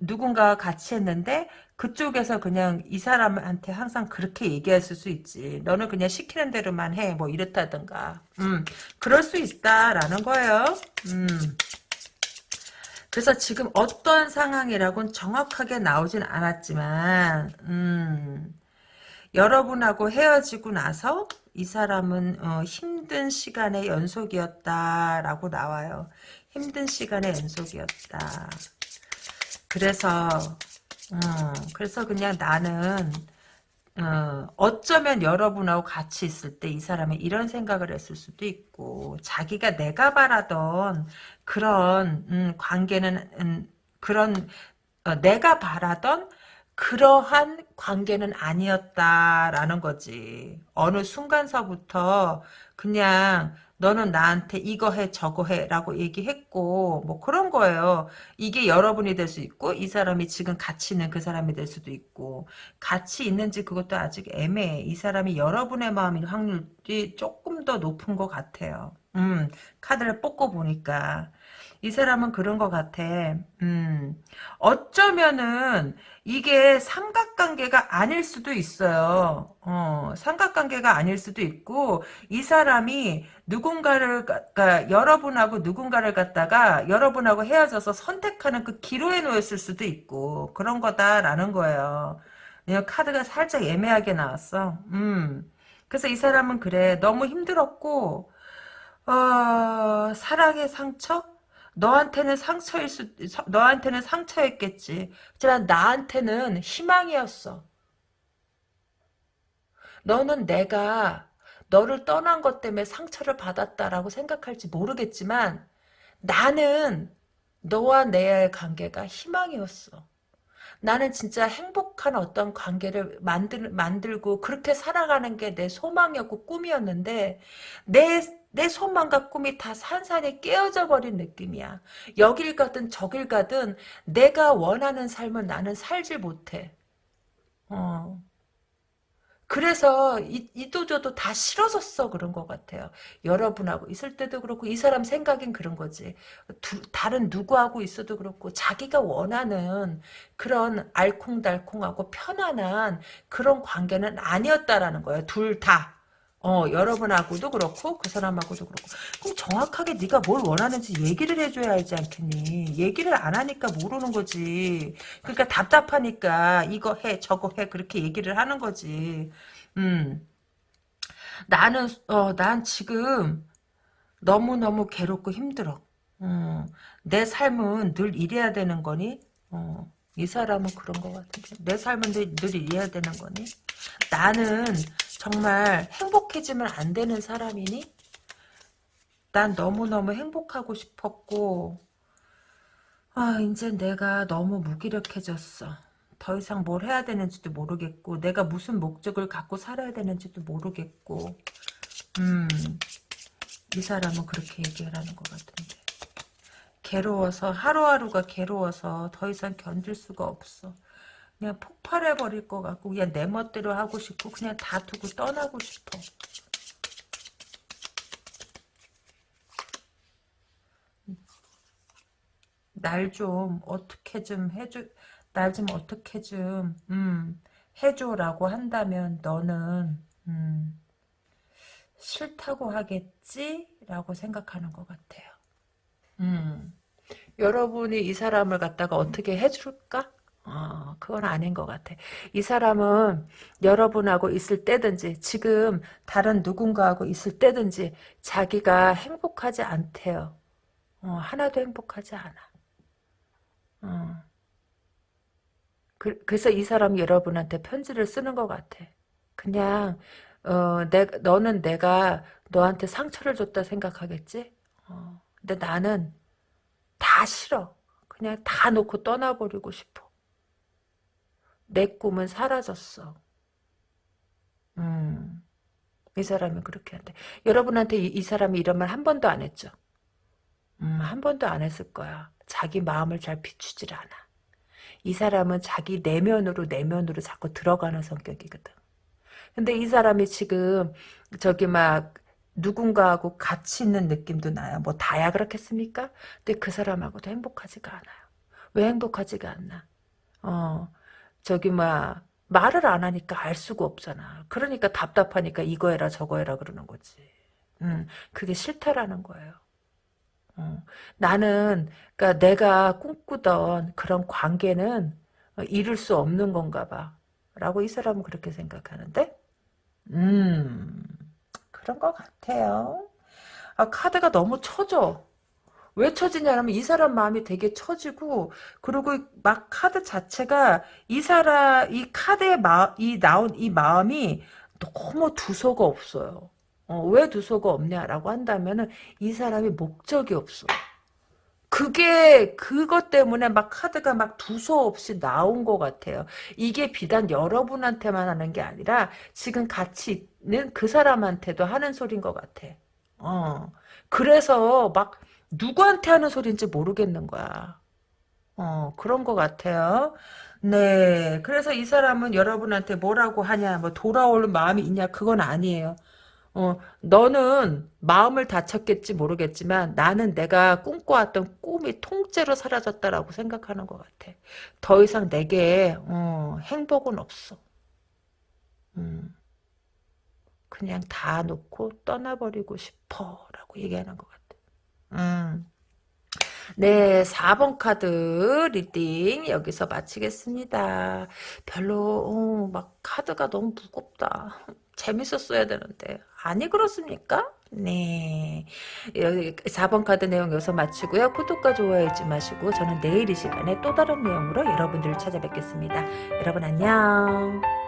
누군가와 같이 했는데 그쪽에서 그냥 이 사람한테 항상 그렇게 얘기했을 수 있지. 너는 그냥 시키는 대로만 해. 뭐 이렇다든가. 음, 그럴 수 있다라는 거예요. 음. 그래서 지금 어떤 상황이라고는 정확하게 나오진 않았지만 음, 여러분하고 헤어지고 나서 이 사람은 어, 힘든 시간의 연속이었다라고 나와요. 힘든 시간의 연속이었다. 그래서 어, 그래서 그냥 나는 어, 어쩌면 여러분하고 같이 있을 때 이 사람이 이런 생각을 했을 수도 있고 자기가 내가 바라던 그런 음, 관계는 음, 그런 어, 내가 바라던 그러한 관계는 아니었다라는 거지. 어느 순간서부터 그냥 너는 나한테 이거 해 저거 해 라고 얘기했고 뭐 그런 거예요. 이게 여러분이 될 수 있고 이 사람이 지금 같이 있는 그 사람이 될 수도 있고 같이 있는지 그것도 아직 애매해. 이 사람이 여러분의 마음일 확률이 조금 더 높은 것 같아요. 음 카드를 뽑고 보니까 이 사람은 그런 것 같아. 음, 어쩌면은 이게 삼각관계가 아닐 수도 있어요. 어, 삼각관계가 아닐 수도 있고 이 사람이 누군가를 그러니까 여러분하고 누군가를 갖다가 여러분하고 헤어져서 선택하는 그 기로에 놓였을 수도 있고 그런 거다라는 거예요. 카드가 살짝 애매하게 나왔어. 음. 그래서 이 사람은 그래. 너무 힘들었고 어, 사랑의 상처? 너한테는 상처일 수, 너한테는 상처였겠지. 하지만 나한테는 희망이었어. 너는 내가 너를 떠난 것 때문에 상처를 받았다라고 생각할지 모르겠지만 나는 너와 내 관계가 희망이었어. 나는 진짜 행복한 어떤 관계를 만들, 만들고 그렇게 살아가는 게 내 소망이었고 꿈이었는데 내 내 소망과 꿈이 다 산산에 깨어져 버린 느낌이야. 여길 가든 저길 가든 내가 원하는 삶을 나는 살지 못해. 어. 그래서 이, 이도저도 다 싫어졌어 그런 것 같아요. 여러분하고 있을 때도 그렇고 이 사람 생각엔 그런 거지. 두, 다른 누구하고 있어도 그렇고 자기가 원하는 그런 알콩달콩하고 편안한 그런 관계는 아니었다라는 거예요. 둘 다. 어, 여러분하고도 그렇고 그 사람하고도 그렇고. 그럼 정확하게 네가 뭘 원하는지 얘기를 해줘야 알지 않겠니? 얘기를 안 하니까 모르는 거지. 그러니까 답답하니까 이거 해 저거 해 그렇게 얘기를 하는 거지. 음. 나는 어 난 지금 너무너무 괴롭고 힘들어. 어, 내 삶은 늘 이래야 되는 거니? 어, 이 사람은 그런 것 같은데 내 삶은 늘, 늘 이래야 되는 거니? 나는 정말 행복해지면 안 되는 사람이니? 난 너무너무 행복하고 싶었고 아 이제 내가 너무 무기력해졌어. 더 이상 뭘 해야 되는지도 모르겠고 내가 무슨 목적을 갖고 살아야 되는지도 모르겠고 음, 이 사람은 그렇게 얘기를 하는 것 같은데 괴로워서 하루하루가 괴로워서 더 이상 견딜 수가 없어. 그냥 폭발해 버릴 것 같고 그냥 내 멋대로 하고 싶고 그냥 다 두고 떠나고 싶어. 날 좀 어떻게 좀 해줘 날 좀 어떻게 좀 음, 해줘라고 한다면 너는 음, 싫다고 하겠지? 라고 생각하는 것 같아요. 음, 여러분이 이 사람을 갖다가 어떻게 해줄까? 어, 그건 아닌 것 같아. 이 사람은 여러분하고 있을 때든지 지금 다른 누군가하고 있을 때든지 자기가 행복하지 않대요. 어, 하나도 행복하지 않아. 어. 그, 래서 이 사람이 여러분한테 편지를 쓰는 것 같아. 그냥 어, 내, 너는 내가 너한테 상처를 줬다 생각하겠지? 어, 근데 나는 다 싫어. 그냥 다 놓고 떠나버리고 싶어. 내 꿈은 사라졌어. 음, 이 사람이 그렇게 한대. 여러분한테 이, 이 사람이 이런 말 한 번도 안 했죠? 음, 한 번도 안 했을 거야. 자기 마음을 잘 비추질 않아. 이 사람은 자기 내면으로 내면으로 자꾸 들어가는 성격이거든. 근데 이 사람이 지금 저기 막 누군가하고 같이 있는 느낌도 나요. 뭐 다야 그렇겠습니까? 근데 그 사람하고도 행복하지가 않아요. 왜 행복하지가 않나? 어, 저기 막 말을 안 하니까 알 수가 없잖아. 그러니까 답답하니까 이거 해라 저거 해라 그러는 거지. 음, 그게 싫다라는 거예요. 어, 나는 그러니까 내가 꿈꾸던 그런 관계는 이룰 수 없는 건가 봐. 라고 이 사람은 그렇게 생각하는데 음 그런 것 같아요. 아, 카드가 너무 처져. 왜 처지냐면 이 사람 마음이 되게 처지고 그리고 막 카드 자체가 이 사람 이 카드에 마, 이 나온 이 마음이 너무 두서가 없어요. 어, 왜 두서가 없냐라고 한다면은 이 사람이 목적이 없어. 그게 그것 때문에 막 카드가 막 두서 없이 나온 것 같아요. 이게 비단 여러분한테만 하는 게 아니라 지금 같이 있는 그 사람한테도 하는 소린 것 같아. 어. 그래서 막 누구한테 하는 소리인지 모르겠는 거야. 어, 그런 것 같아요. 네. 그래서 이 사람은 여러분한테 뭐라고 하냐, 뭐 돌아올 마음이 있냐, 그건 아니에요. 어, 너는 마음을 다쳤겠지 모르겠지만 나는 내가 꿈꿔왔던 꿈이 통째로 사라졌다라고 생각하는 것 같아. 더 이상 내게 어, 행복은 없어. 음, 그냥 다 놓고 떠나버리고 싶어라고 얘기하는 것 같아. 음. 네, 4번 카드 reading 여기서 마치겠습니다. 별로 어, 막 카드가 너무 무겁다. 재밌었어야 되는데 아니 그렇습니까? 네. 여기 4번 카드 내용 여기서 마치고요. 구독과 좋아요 잊지 마시고 저는 내일 이 시간에 또 다른 내용으로 여러분들을 찾아뵙겠습니다. 여러분 안녕.